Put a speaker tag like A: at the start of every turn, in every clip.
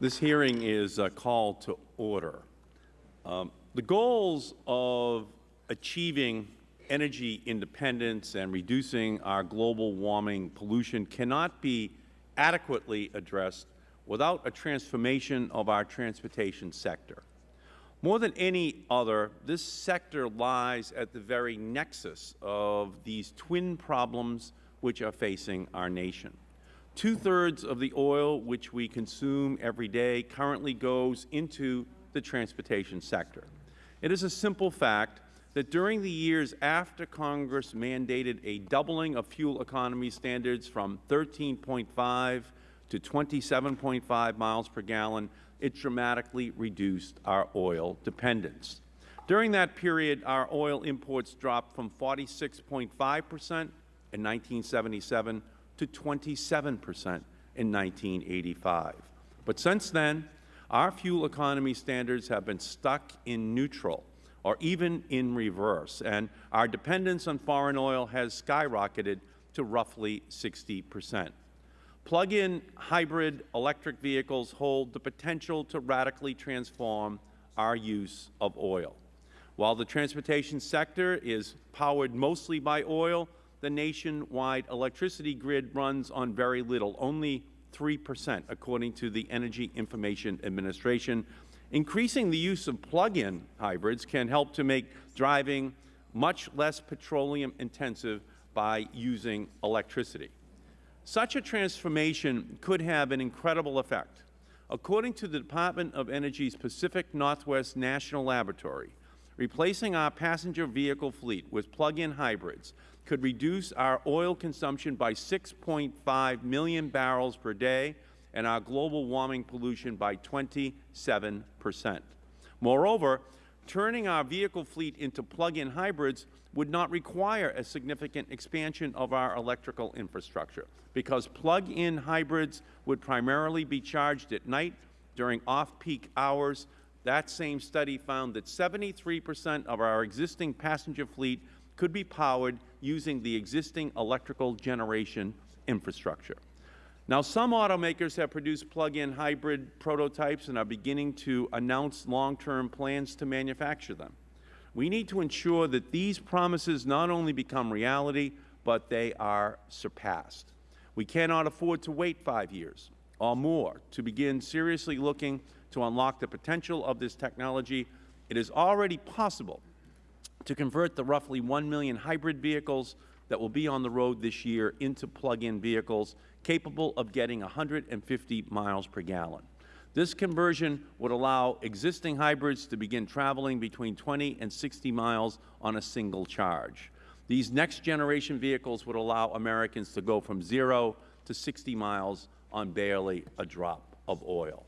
A: This hearing is a call to order. Um, the goals of achieving energy independence and reducing our global warming pollution cannot be adequately addressed without a transformation of our transportation sector. More than any other, this sector lies at the very nexus of these twin problems which are facing our nation. Two-thirds of the oil which we consume every day currently goes into the transportation sector. It is a simple fact that during the years after Congress mandated a doubling of fuel economy standards from 13.5 to 27.5 miles per gallon, it dramatically reduced our oil dependence. During that period, our oil imports dropped from 46.5 percent in 1977 to 27 percent in 1985. But since then, our fuel economy standards have been stuck in neutral or even in reverse, and our dependence on foreign oil has skyrocketed to roughly 60 percent. Plug-in hybrid electric vehicles hold the potential to radically transform our use of oil. While the transportation sector is powered mostly by oil, the nationwide electricity grid runs on very little, only 3 percent, according to the Energy Information Administration. Increasing the use of plug-in hybrids can help to make driving much less petroleum intensive by using electricity. Such a transformation could have an incredible effect. According to the Department of Energy's Pacific Northwest National Laboratory, replacing our passenger vehicle fleet with plug-in hybrids could reduce our oil consumption by 6.5 million barrels per day and our global warming pollution by 27 percent. Moreover, turning our vehicle fleet into plug-in hybrids would not require a significant expansion of our electrical infrastructure because plug-in hybrids would primarily be charged at night during off-peak hours. That same study found that 73 percent of our existing passenger fleet could be powered using the existing electrical generation infrastructure. Now, some automakers have produced plug-in hybrid prototypes and are beginning to announce long-term plans to manufacture them. We need to ensure that these promises not only become reality, but they are surpassed. We cannot afford to wait five years or more to begin seriously looking to unlock the potential of this technology. It is already possible to convert the roughly 1 million hybrid vehicles that will be on the road this year into plug-in vehicles capable of getting 150 miles per gallon. This conversion would allow existing hybrids to begin traveling between 20 and 60 miles on a single charge. These next-generation vehicles would allow Americans to go from zero to 60 miles on barely a drop of oil.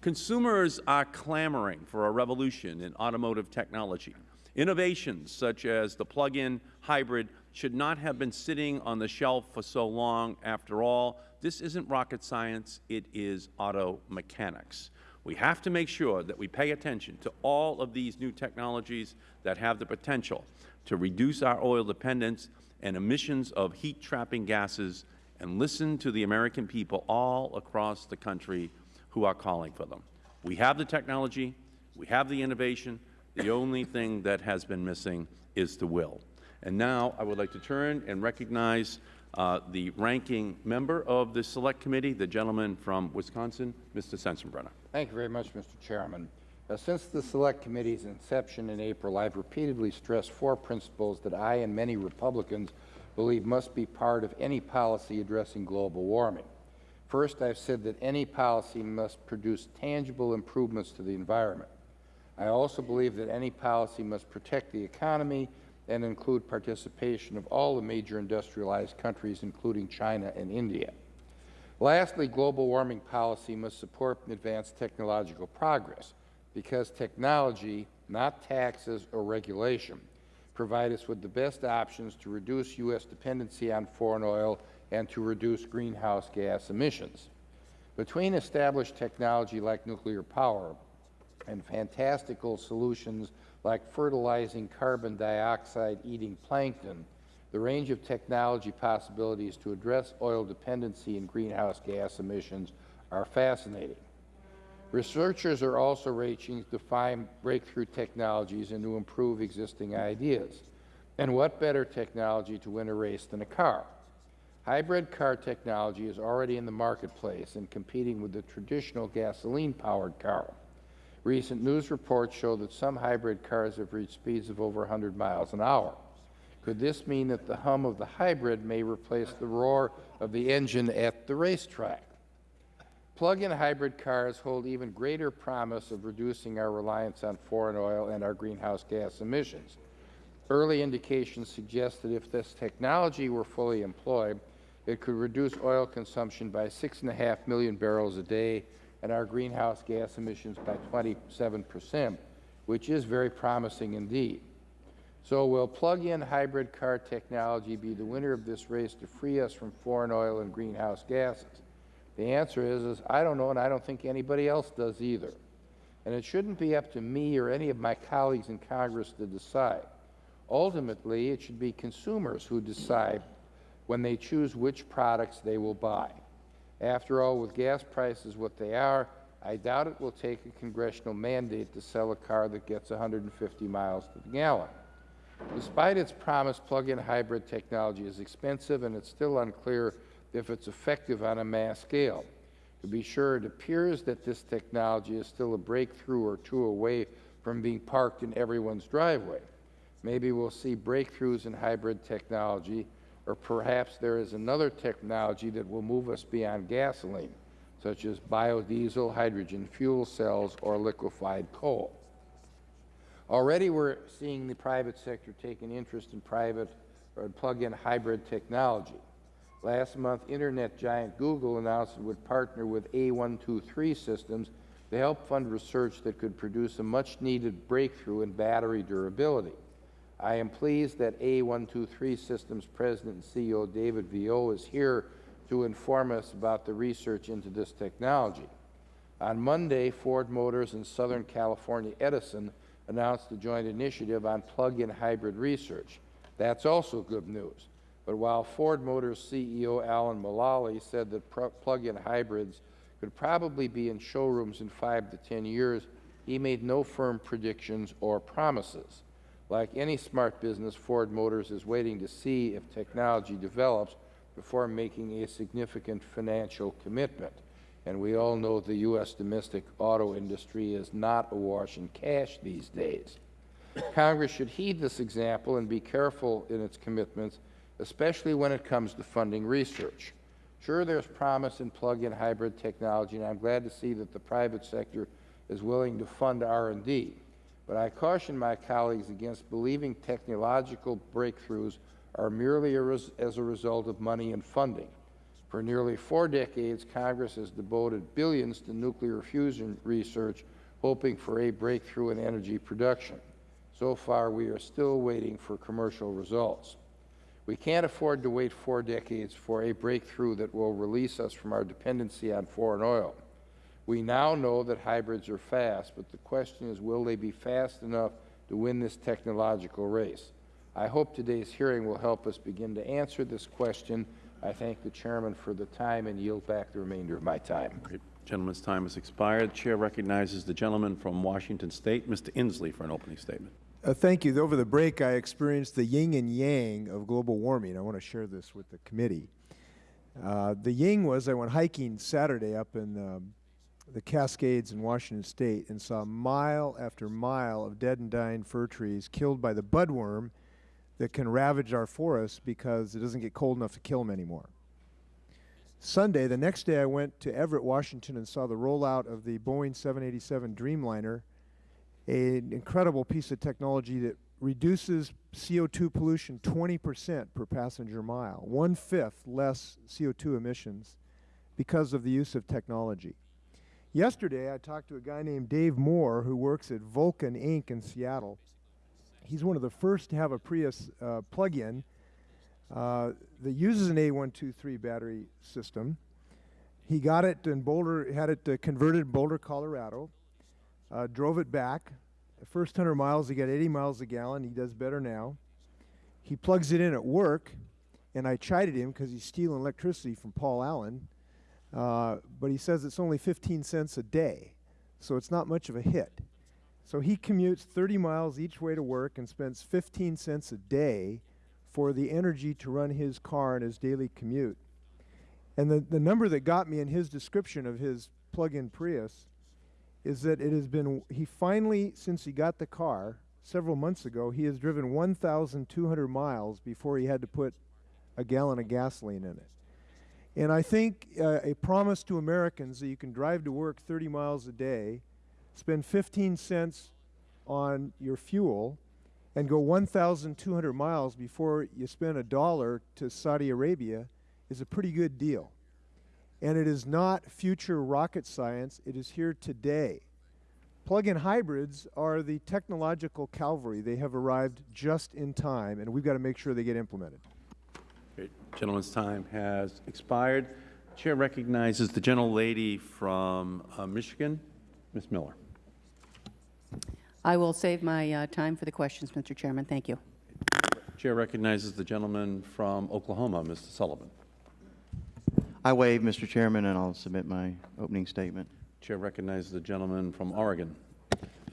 A: Consumers are clamoring for a revolution in automotive technology. Innovations such as the plug-in hybrid should not have been sitting on the shelf for so long. After all, this isn't rocket science, it is auto mechanics. We have to make sure that we pay attention to all of these new technologies that have the potential to reduce our oil dependence and emissions of heat-trapping gases and listen to the American people all across the country who are calling for them. We have the technology, we have the innovation, the only thing that has been missing is the will. And now I would like to turn and recognize uh, the ranking member of the Select Committee, the gentleman from Wisconsin, Mr. Sensenbrenner.
B: Thank you very much, Mr. Chairman. Uh, since the Select Committee's inception in April, I have repeatedly stressed four principles that I and many Republicans believe must be part of any policy addressing global warming. First, I have said that any policy must produce tangible improvements to the environment. I also believe that any policy must protect the economy and include participation of all the major industrialized countries, including China and India. Lastly, global warming policy must support advanced technological progress because technology, not taxes or regulation, provide us with the best options to reduce U.S. dependency on foreign oil and to reduce greenhouse gas emissions. Between established technology like nuclear power and fantastical solutions like fertilizing carbon dioxide eating plankton, the range of technology possibilities to address oil dependency and greenhouse gas emissions are fascinating. Researchers are also reaching to find breakthrough technologies and to improve existing ideas. And what better technology to win a race than a car? Hybrid car technology is already in the marketplace and competing with the traditional gasoline-powered car. Recent news reports show that some hybrid cars have reached speeds of over 100 miles an hour. Could this mean that the hum of the hybrid may replace the roar of the engine at the racetrack? Plug-in hybrid cars hold even greater promise of reducing our reliance on foreign oil and our greenhouse gas emissions. Early indications suggest that if this technology were fully employed, it could reduce oil consumption by 6.5 million barrels a day and our greenhouse gas emissions by 27 percent, which is very promising indeed. So will plug-in hybrid car technology be the winner of this race to free us from foreign oil and greenhouse gases? The answer is, is I don't know, and I don't think anybody else does either. And it shouldn't be up to me or any of my colleagues in Congress to decide. Ultimately, it should be consumers who decide when they choose which products they will buy. After all, with gas prices what they are, I doubt it will take a congressional mandate to sell a car that gets 150 miles to the gallon. Despite its promise, plug-in hybrid technology is expensive, and it's still unclear if it's effective on a mass scale. To be sure, it appears that this technology is still a breakthrough or two away from being parked in everyone's driveway. Maybe we'll see breakthroughs in hybrid technology, or perhaps there is another technology that will move us beyond gasoline, such as biodiesel, hydrogen fuel cells, or liquefied coal. Already we're seeing the private sector take an interest in private or plug-in hybrid technology. Last month, Internet giant Google announced it would partner with A123 Systems to help fund research that could produce a much-needed breakthrough in battery durability. I am pleased that A123 Systems President and CEO David Vieau is here to inform us about the research into this technology. On Monday, Ford Motors and Southern California Edison announced a joint initiative on plug-in hybrid research. That's also good news. But while Ford Motors CEO Alan Mulally said that plug-in hybrids could probably be in showrooms in five to ten years, he made no firm predictions or promises. Like any smart business, Ford Motors is waiting to see if technology develops before making a significant financial commitment. And we all know the U.S. domestic auto industry is not awash in cash these days. Congress should heed this example and be careful in its commitments especially when it comes to funding research. Sure, there's promise in plug-in hybrid technology, and I'm glad to see that the private sector is willing to fund R&D. But I caution my colleagues against believing technological breakthroughs are merely a as a result of money and funding. For nearly four decades, Congress has devoted billions to nuclear fusion research, hoping for a breakthrough in energy production. So far, we are still waiting for commercial results. We can't afford to wait four decades for a breakthrough that will release us from our dependency on foreign oil. We now know that hybrids are fast, but the question is, will they be fast enough to win this technological race? I hope today's hearing will help us begin to answer this question. I thank the Chairman for the time and yield back the remainder of my time.
A: Great. Gentleman's time has expired. The Chair recognizes the gentleman from Washington State, Mr. Inslee, for an opening statement.
C: Uh, thank you. Over the break, I experienced the yin and yang of global warming. I want to share this with the committee. Uh, the yin was I went hiking Saturday up in um, the Cascades in Washington State and saw mile after mile of dead and dying fir trees killed by the budworm that can ravage our forests because it doesn't get cold enough to kill them anymore. Sunday, the next day, I went to Everett, Washington and saw the rollout of the Boeing 787 Dreamliner an incredible piece of technology that reduces CO2 pollution 20 percent per passenger mile, one-fifth less CO2 emissions because of the use of technology. Yesterday, I talked to a guy named Dave Moore who works at Vulcan Inc. in Seattle. He's one of the first to have a Prius uh, plug-in uh, that uses an A123 battery system. He got it in Boulder, had it uh, converted in Boulder, Colorado uh, drove it back. The first 100 miles, he got 80 miles a gallon. He does better now. He plugs it in at work, and I chided him because he's stealing electricity from Paul Allen. Uh, but he says it's only 15 cents a day. so it's not much of a hit. So he commutes 30 miles each way to work and spends 15 cents a day for the energy to run his car in his daily commute. And the, the number that got me in his description of his plug-in Prius is that it has been, he finally, since he got the car several months ago, he has driven 1,200 miles before he had to put a gallon of gasoline in it. And I think uh, a promise to Americans that you can drive to work 30 miles a day, spend 15 cents on your fuel, and go 1,200 miles before you spend a dollar to Saudi Arabia is a pretty good deal. And it is not future rocket science, it is here today. Plug-in hybrids are the technological cavalry. They have arrived just in time, and we've got to make sure they get implemented.
A: Great. Gentleman's time has expired. The Chair recognizes the gentlelady from uh, Michigan, Ms. Miller.
D: I will save my uh, time for the questions, Mr. Chairman. Thank you.
A: Chair recognizes the gentleman from Oklahoma, Mr. Sullivan.
E: I waive, Mr. Chairman, and I'll submit my opening statement.
A: Chair recognizes the gentleman from Oregon.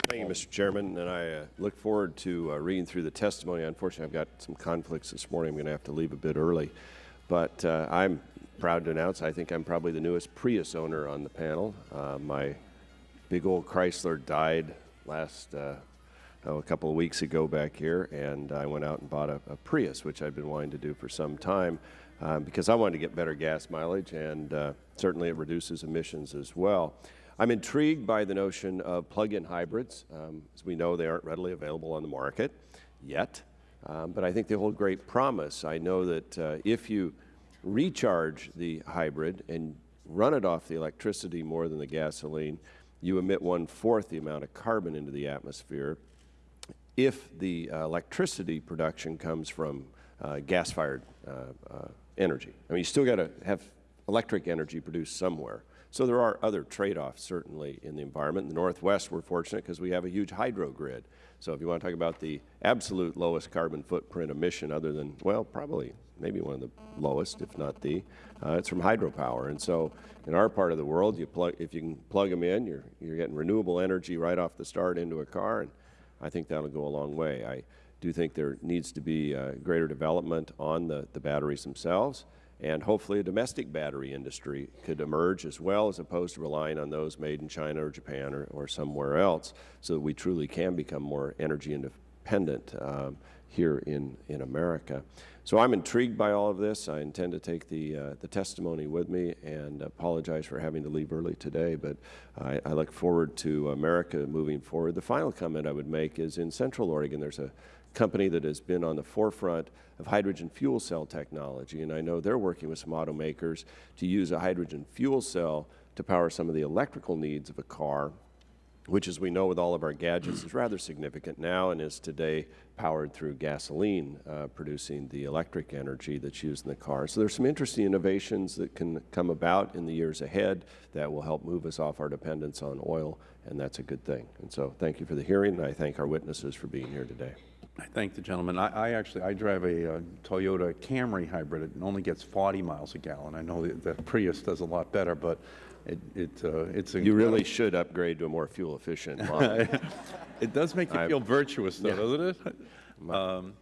F: Thank you, Mr. Chairman, and I uh, look forward to uh, reading through the testimony. Unfortunately, I've got some conflicts this morning. I'm going to have to leave a bit early. But uh, I'm proud to announce I think I'm probably the newest Prius owner on the panel. Uh, my big old Chrysler died last uh, oh, a couple of weeks ago back here, and I went out and bought a, a Prius, which I've been wanting to do for some time um, because I wanted to get better gas mileage, and uh, certainly it reduces emissions as well. I'm intrigued by the notion of plug-in hybrids. Um, as we know, they aren't readily available on the market yet, um, but I think they hold great promise. I know that uh, if you recharge the hybrid and run it off the electricity more than the gasoline, you emit one-fourth the amount of carbon into the atmosphere if the uh, electricity production comes from uh, gas-fired uh, uh, energy. I mean, you still got to have electric energy produced somewhere. So there are other trade-offs, certainly, in the environment. In the Northwest, we're fortunate because we have a huge hydro grid. So if you want to talk about the absolute lowest carbon footprint emission other than, well, probably maybe one of the lowest, if not the, uh, it's from hydropower. And so in our part of the world, you plug, if you can plug them in, you're, you're getting renewable energy right off the start into a car, and I think that'll go a long way. I do think there needs to be uh, greater development on the, the batteries themselves, and hopefully a domestic battery industry could emerge as well as opposed to relying on those made in China or Japan or, or somewhere else so that we truly can become more energy independent um, here in, in America. So I'm intrigued by all of this. I intend to take the, uh, the testimony with me and apologize for having to leave early today, but I, I look forward to America moving forward. The final comment I would make is in Central Oregon, there's a company that has been on the forefront of hydrogen fuel cell technology, and I know they're working with some automakers to use a hydrogen fuel cell to power some of the electrical needs of a car, which, as we know with all of our gadgets, is rather significant now and is today powered through gasoline, uh, producing the electric energy that's used in the car. So there's some interesting innovations that can come about in the years ahead that will help move us off our dependence on oil, and that's a good thing. And so thank you for the hearing, and I thank our witnesses for being here today.
A: I thank the gentleman. I, I actually, I drive a uh, Toyota Camry hybrid. It only gets 40 miles a gallon. I know that the Prius does a lot better, but it, it, uh, it's a
F: You really should upgrade to a more fuel-efficient model.
A: It does make you feel virtuous, though,
F: Yeah.
A: doesn't it? Um,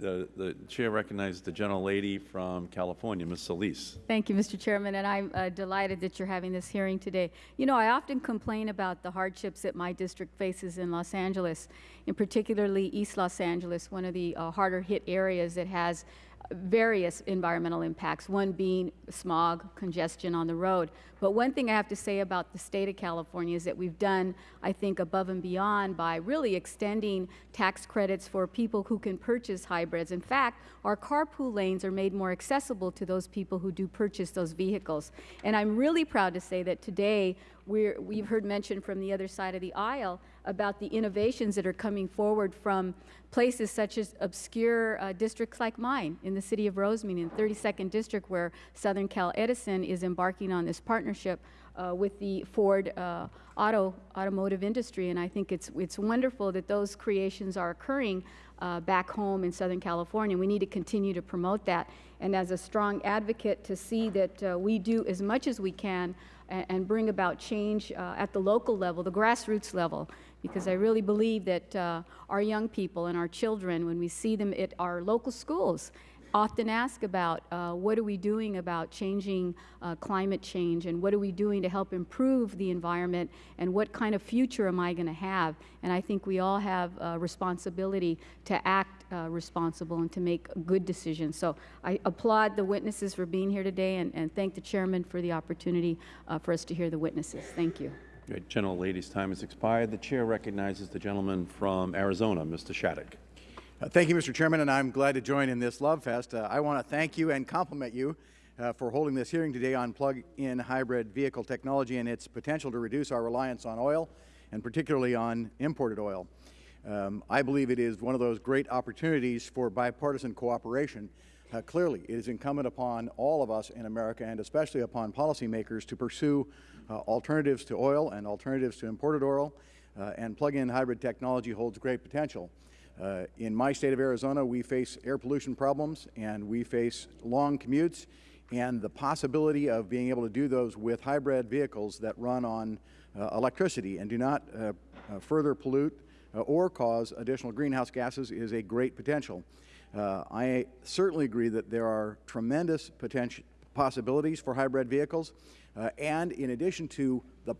A: The, the chair recognizes the gentlelady from California, Ms. Solis.
G: Thank you, Mr. Chairman, and I'm uh, delighted that you're having this hearing today. You know, I often complain about the hardships that my district faces in Los Angeles, and particularly East Los Angeles, one of the uh, harder hit areas that has various environmental impacts, one being smog, congestion on the road. But one thing I have to say about the state of California is that we've done, I think, above and beyond by really extending tax credits for people who can purchase hybrids. In fact, our carpool lanes are made more accessible to those people who do purchase those vehicles. And I'm really proud to say that today we're, we've heard mention from the other side of the aisle about the innovations that are coming forward from places such as obscure uh, districts like mine in the city of Rosemead in 32nd District where Southern Cal Edison is embarking on this partnership uh, with the Ford uh, auto automotive industry and I think it's it's wonderful that those creations are occurring uh, back home in Southern California. We need to continue to promote that and as a strong advocate to see that uh, we do as much as we can and, and bring about change uh, at the local level, the grassroots level, because I really believe that uh, our young people and our children, when we see them at our local schools, often ask about uh, what are we doing about changing uh, climate change and what are we doing to help improve the environment and what kind of future am I going to have? And I think we all have a responsibility to act uh, responsible and to make good decisions. So I applaud the witnesses for being here today and, and thank the chairman for the opportunity uh, for us to hear the witnesses. Thank you.
A: Great. Gentle lady's time has expired. The chair recognizes the gentleman from Arizona, Mr. Shadegg.
H: Uh, Thank you, Mr. Chairman, and I'm glad to join in this Love Fest. Uh, I want to thank you and compliment you uh, for holding this hearing today on plug-in hybrid vehicle technology and its potential to reduce our reliance on oil, and particularly on imported oil. Um, I believe it is one of those great opportunities for bipartisan cooperation. Uh, clearly, it is incumbent upon all of us in America, and especially upon policymakers, to pursue uh, alternatives to oil and alternatives to imported oil, uh, and plug-in hybrid technology holds great potential. Uh, in my state of Arizona, we face air pollution problems and we face long commutes and the possibility of being able to do those with hybrid vehicles that run on uh, electricity and do not uh, further pollute or cause additional greenhouse gases is a great potential. Uh, I certainly agree that there are tremendous potential possibilities for hybrid vehicles, uh, and in addition to the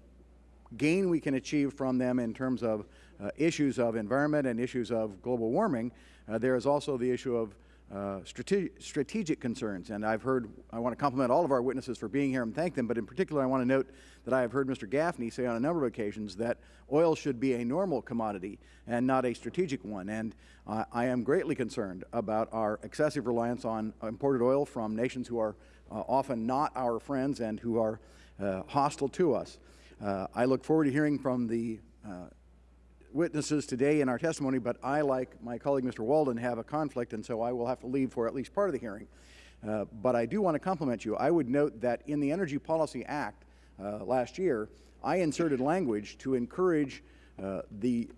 H: gain we can achieve from them in terms of uh, issues of environment and issues of global warming, uh, there is also the issue of uh, strate strategic concerns. And I've heard, I want to compliment all of our witnesses for being here and thank them, but in particular I want to note that I have heard Mr. Gaffney say on a number of occasions that oil should be a normal commodity and not a strategic one. And uh, I am greatly concerned about our excessive reliance on imported oil from nations who are uh, often not our friends and who are uh, hostile to us. Uh, I look forward to hearing from the witnesses today in our testimony, but I, like my colleague Mr. Walden, have a conflict, and so I will have to leave for at least part of the hearing. Uh, but I do want to compliment you. I would note that in the Energy Policy Act uh, last year, I inserted language to encourage uh, the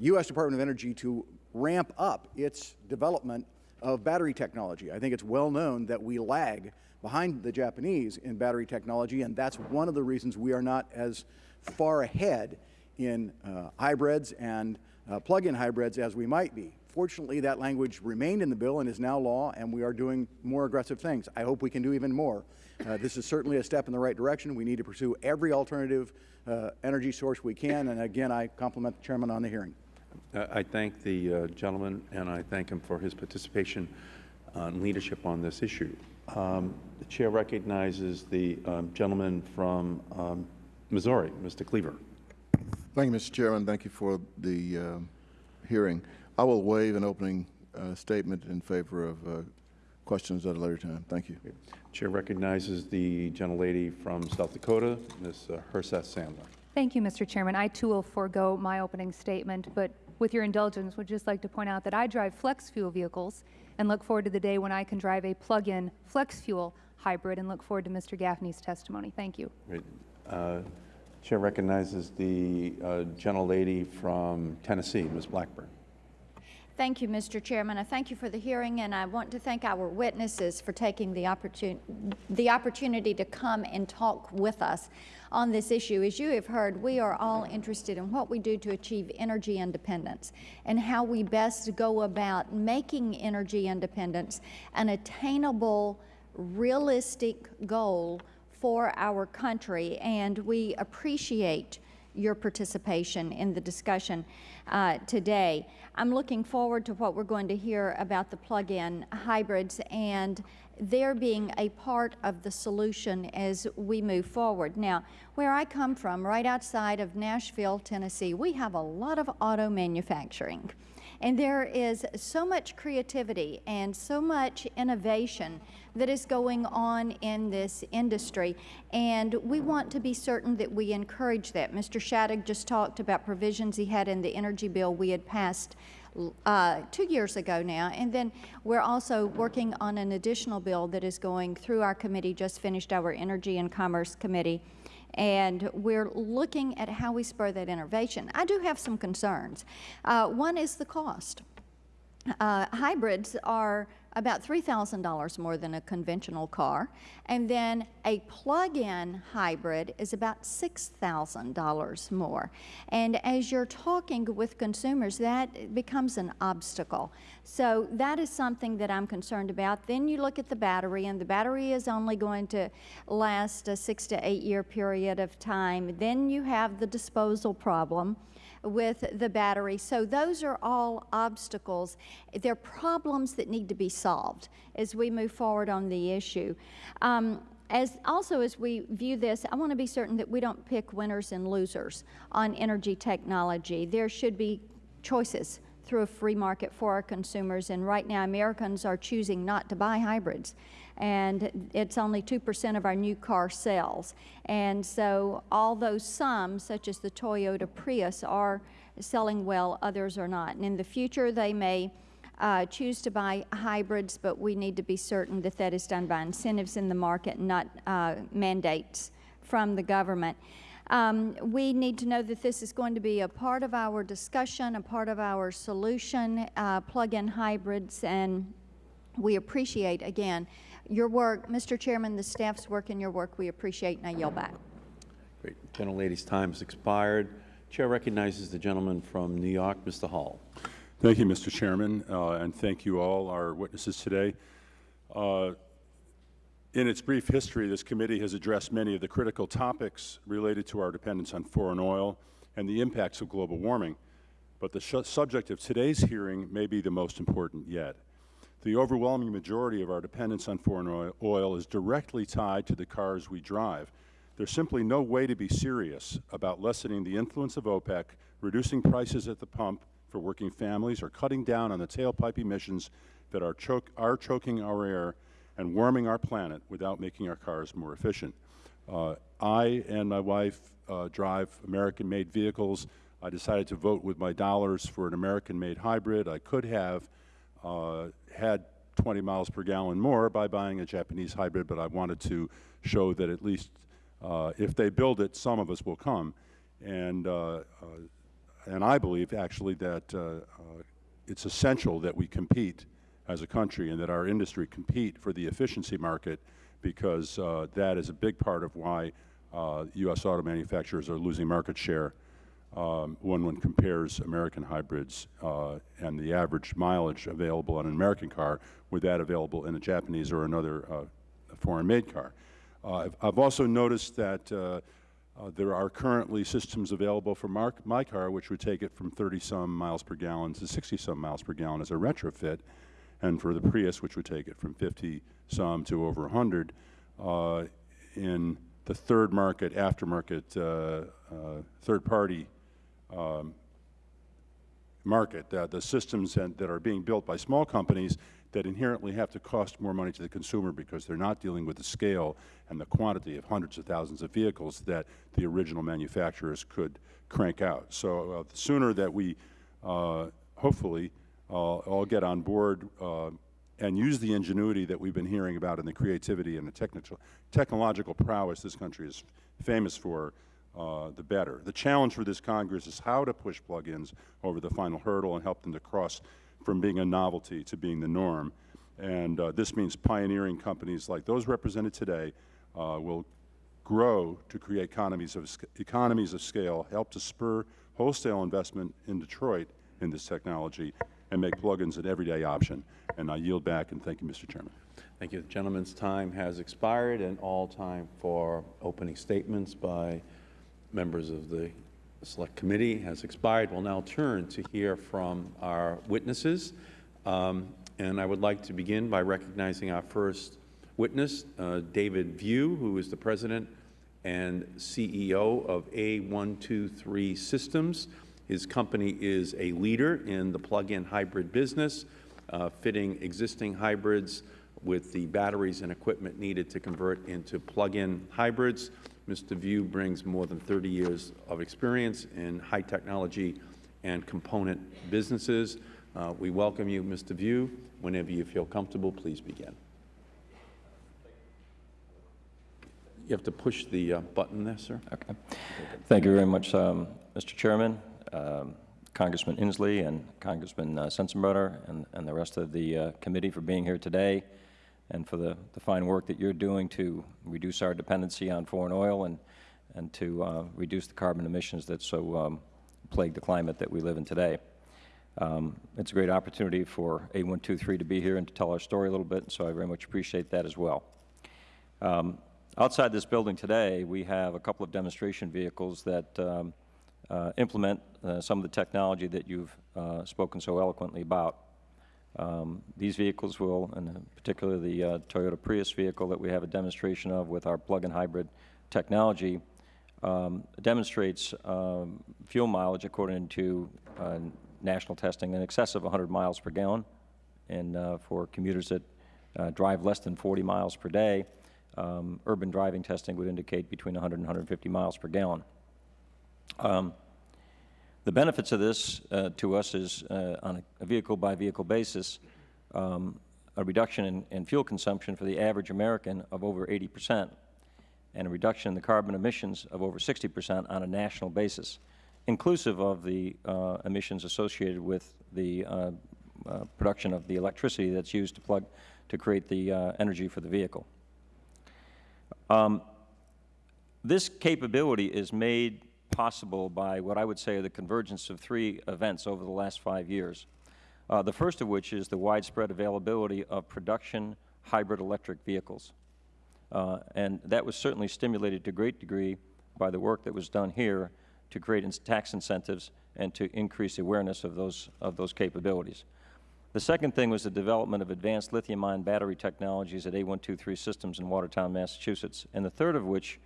H: U.S. Department of Energy to ramp up its development of battery technology. I think it's well known that we lag behind the Japanese in battery technology, and that's one of the reasons we are not as far ahead in uh, hybrids and uh, plug-in hybrids as we might be. Fortunately, that language remained in the bill and is now law, and we are doing more aggressive things. I hope we can do even more. Uh, this is certainly a step in the right direction. We need to pursue every alternative uh, energy source we can, and again, I compliment the Chairman on the hearing.
A: I thank the uh, gentleman, and I thank him for his participation and leadership on this issue. Um, the Chair recognizes the um, gentleman from um, Missouri, Mr. Cleaver.
I: Thank you, Mr. Chairman. Thank you for the uh, hearing. I will waive an opening uh, statement in favor of uh, questions at a later time. Thank you.
A: Chair recognizes the gentlelady from South Dakota, Ms. uh, Herseth Sandlin.
J: Thank you, Mr. Chairman. I too will forego my opening statement, but with your indulgence, would just like to point out that I drive flex fuel vehicles and look forward to the day when I can drive a plug-in flex fuel hybrid and look forward to Mr. Gaffney's testimony. Thank you.
A: Great. Chair recognizes the uh, gentlelady from Tennessee, Ms. Blackburn.
K: Thank you, Mr. Chairman. I thank you for the hearing, and I want to thank our witnesses for taking the, opportun the opportunity to come and talk with us on this issue. As you have heard, we are all interested in what we do to achieve energy independence and how we best go about making energy independence an attainable, realistic goal for our country, and we appreciate your participation in the discussion uh, today. I'm looking forward to what we're going to hear about the plug-in hybrids and their being a part of the solution as we move forward. Now, where I come from, right outside of Nashville, Tennessee, we have a lot of auto manufacturing. And there is so much creativity and so much innovation that is going on in this industry, and we want to be certain that we encourage that. Mr. Shadegg just talked about provisions he had in the energy bill we had passed uh, two years ago now, and then we're also working on an additional bill that is going through our committee, just finished our Energy and Commerce Committee, and we're looking at how we spur that innovation. I do have some concerns. Uh, one is the cost. Uh, hybrids are about $3,000 more than a conventional car. And then a plug-in hybrid is about $6,000 more. And as you're talking with consumers, that becomes an obstacle. So that is something that I'm concerned about. Then you look at the battery, and the battery is only going to last a six to eight year period of time. Then you have the disposal problem with the battery. So those are all obstacles. They're problems that need to be solved as we move forward on the issue. Um, as also as we view this, I want to be certain that we don't pick winners and losers on energy technology. There should be choices through a free market for our consumers, and right now Americans are choosing not to buy hybrids and it's only 2% of our new car sales. And so although some, such as the Toyota Prius, are selling well, others are not. And in the future, they may uh, choose to buy hybrids, but we need to be certain that that is done by incentives in the market, not uh, mandates from the government. Um, we need to know that this is going to be a part of our discussion, a part of our solution, uh, plug-in hybrids, and we appreciate, again, your work, Mr. Chairman, the staff's work and your work, we appreciate, and I yield back.
A: Great. Gentlelady's time has expired. Chair recognizes the gentleman from New York, Mr. Hall.
L: Thank you, Mr. Chairman, uh, and thank you all, our witnesses today. Uh, in its brief history, this committee has addressed many of the critical topics related to our dependence on foreign oil and the impacts of global warming, but the subject of today's hearing may be the most important yet. The overwhelming majority of our dependence on foreign oil is directly tied to the cars we drive. There's simply no way to be serious about lessening the influence of OPEC, reducing prices at the pump for working families, or cutting down on the tailpipe emissions that are, choke, are choking our air and warming our planet without making our cars more efficient. Uh, I and my wife uh, drive American-made vehicles. I decided to vote with my dollars for an American-made hybrid. I could have uh, had 20 miles per gallon more by buying a Japanese hybrid, but I wanted to show that at least uh, if they build it, some of us will come. And, uh, uh and I believe actually that uh, uh, it's essential that we compete as a country and that our industry compete for the efficiency market because that is a big part of why U.S. auto manufacturers are losing market share um, when one compares American hybrids uh, and the average mileage available on an American car with that available in a Japanese or another uh, foreign-made car. Uh, I've, I've, also noticed that uh, uh, there are currently systems available for my car which would take it from 30-some miles per gallon to 60-some miles per gallon as a retrofit, and for the Prius which would take it from 50-some to over 100 uh, in the third market, aftermarket, third-party um, market, uh, the systems that, that are being built by small companies that inherently have to cost more money to the consumer because they're not dealing with the scale and the quantity of hundreds of thousands of vehicles that the original manufacturers could crank out. So uh, the sooner that we uh, hopefully uh, all get on board uh, and use the ingenuity that we've been hearing about and the creativity and the technical, technological prowess this country is famous for uh, the better. The challenge for this Congress is how to push plug-ins over the final hurdle and help them to cross from being a novelty to being the norm. And uh, this means pioneering companies like those represented today uh, will grow to create economies of, economies of scale, help to spur wholesale investment in Detroit in this technology, and make plug-ins an everyday option. And I yield back and thank you, Mr. Chairman.
A: Thank you. The gentleman's time has expired and all time for opening statements by members of the Select Committee has expired. We'll now turn to hear from our witnesses. Um, and I would like to begin by recognizing our first witness, uh, David Vieau, who is the President and CEO of A123 Systems. His company is a leader in the plug-in hybrid business, uh, fitting existing hybrids with the batteries and equipment needed to convert into plug-in hybrids. Mr. Vieau brings more than 30 years of experience in high technology and component businesses. Uh, we welcome you, Mr. Vieau. Whenever you feel comfortable, please begin. You have to push the uh, button there, sir.
M: Okay. Thank you very much, um, Mr. Chairman, um, Congressman Inslee and Congressman uh, Sensenbrenner and, and the rest of the uh, committee for being here today and for the, the fine work that you're doing to reduce our dependency on foreign oil and, and to uh, reduce the carbon emissions that so um, plague the climate that we live in today. Um, it's a great opportunity for A123 to be here and to tell our story a little bit, so I very much appreciate that as well. Um, outside this building today, we have a couple of demonstration vehicles that um, uh, implement uh, some of the technology that you've uh, spoken so eloquently about. Um, these vehicles will, and particularly the uh, Toyota Prius vehicle that we have a demonstration of with our plug-in hybrid technology, um, demonstrates um, fuel mileage according to uh, national testing in excess of 100 miles per gallon. And uh, for commuters that uh, drive less than 40 miles per day, um, urban driving testing would indicate between 100 and 150 miles per gallon. The benefits of this uh, to us is uh, on a vehicle-by-vehicle -vehicle basis, um, a reduction in, in, fuel consumption for the average American of over 80 percent, and a reduction in the carbon emissions of over 60 percent on a national basis, inclusive of the uh, emissions associated with the uh, uh, production of the electricity that's used to plug to create the uh, energy for the vehicle. Um, this capability is made possible by what I would say are the convergence of three events over the last five years. Uh, the first of which is the widespread availability of production hybrid electric vehicles. Uh, and that was certainly stimulated to a great degree by the work that was done here to create tax incentives and to increase awareness of those, of those capabilities. The second thing was the development of advanced lithium-ion battery technologies at A123 Systems in Watertown, Massachusetts, and the third of which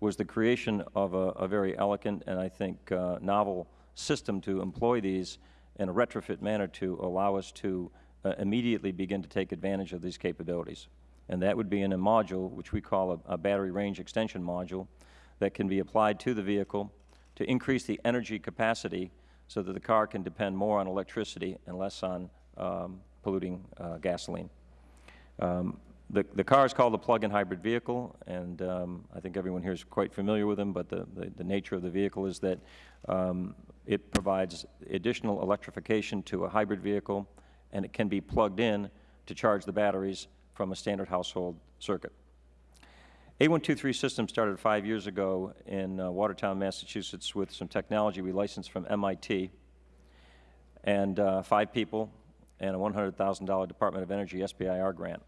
M: was the creation of a, a very elegant and I think uh, novel system to employ these in a retrofit manner to allow us to uh, immediately begin to take advantage of these capabilities. And that would be in a module, which we call a, a battery range extension module, that can be applied to the vehicle to increase the energy capacity so that the car can depend more on electricity and less on um, polluting uh, gasoline. Um, the, the car is called a plug-in hybrid vehicle, and um, I think everyone here is quite familiar with them, but the, the, the nature of the vehicle is that um, it provides additional electrification to a hybrid vehicle, and it can be plugged in to charge the batteries from a standard household circuit. A123 system started five years ago in uh, Watertown, Massachusetts with some technology we licensed from MIT, and uh, five people and a $100,000 Department of Energy SBIR grant.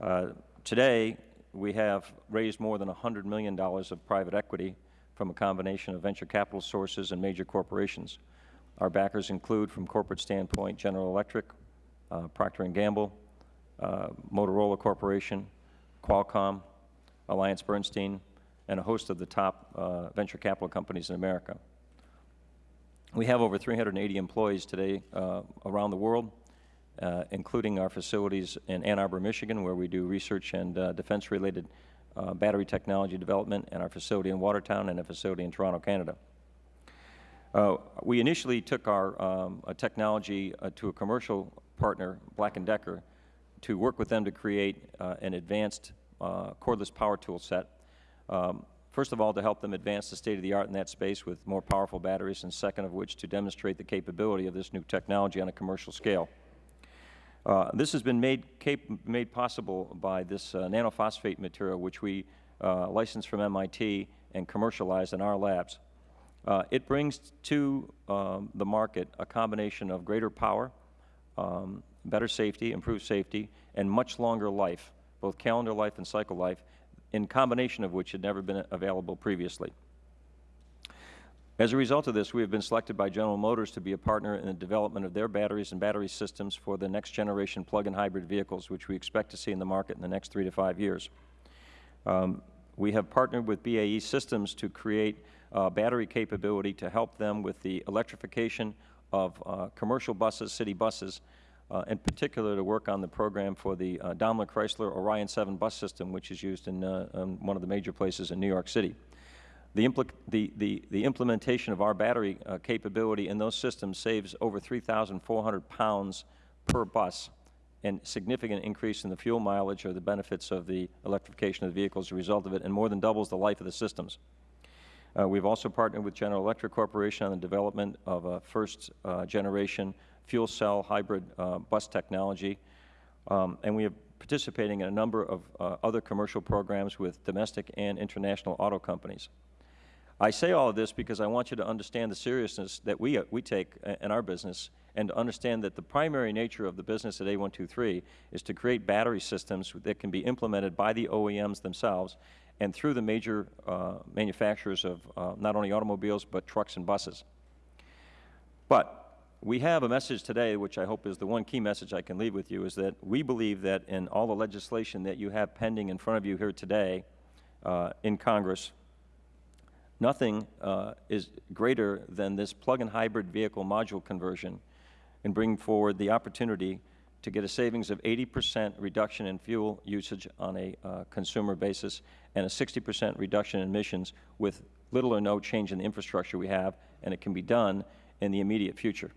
M: Uh, today, we have raised more than $100 million of private equity from a combination of venture capital sources and major corporations. Our backers include, from corporate standpoint, General Electric, uh, Procter & Gamble, uh, Motorola Corporation, Qualcomm, Alliance Bernstein, and a host of the top uh, venture capital companies in America. We have over 380 employees today uh, around the world, uh, including our facilities in Ann Arbor, Michigan, where we do research and uh, defense-related uh, battery technology development, and our facility in Watertown and a facility in Toronto, Canada. Uh, we initially took our um, technology uh, to a commercial partner, Black & Decker, to work with them to create uh, an advanced cordless power tool set. Um, first of all, to help them advance the state-of-the-art in that space with more powerful batteries, and second of which, to demonstrate the capability of this new technology on a commercial scale. Uh, this has been made, made possible by this uh, nanophosphate material, which we uh, licensed from MIT and commercialized in our labs. Uh, it brings to um, the market a combination of greater power, um, better safety, improved safety, and much longer life, both calendar life and cycle life, in combination of which had never been available previously. As a result of this, we have been selected by General Motors to be a partner in the development of their batteries and battery systems for the next generation plug-in hybrid vehicles, which we expect to see in the market in the next three to five years. Um, we have partnered with BAE Systems to create uh, battery capability to help them with the electrification of uh, commercial buses, city buses, uh, in particular to work on the program for the uh, Daimler Chrysler Orion 7 bus system, which is used in, uh, in one of the major places in New York City. The, the, the, the, implementation of our battery uh, capability in those systems saves over 3,400 pounds per bus and significant increase in the fuel mileage or the benefits of the electrification of the vehicle as a result of it and more than doubles the life of the systems. Uh, We've also partnered with General Electric Corporation on the development of a first-generation fuel cell hybrid uh, bus technology. Um, And we are participating in a number of uh, other commercial programs with domestic and international auto companies. I say all of this because I want you to understand the seriousness that we, uh, we take in our business and to understand that the primary nature of the business at A123 is to create battery systems that can be implemented by the OEMs themselves and through the major uh, manufacturers of uh, not only automobiles but trucks and buses. But we have a message today, which I hope is the one key message I can leave with you, is that we believe that in all the legislation that you have pending in front of you here today uh, in Congress, nothing uh, is greater than this plug-in hybrid vehicle module conversion and bring forward the opportunity to get a savings of 80 percent reduction in fuel usage on a uh, consumer basis and a 60 percent reduction in emissions with little or no change in the infrastructure we have, and it can be done in the immediate future.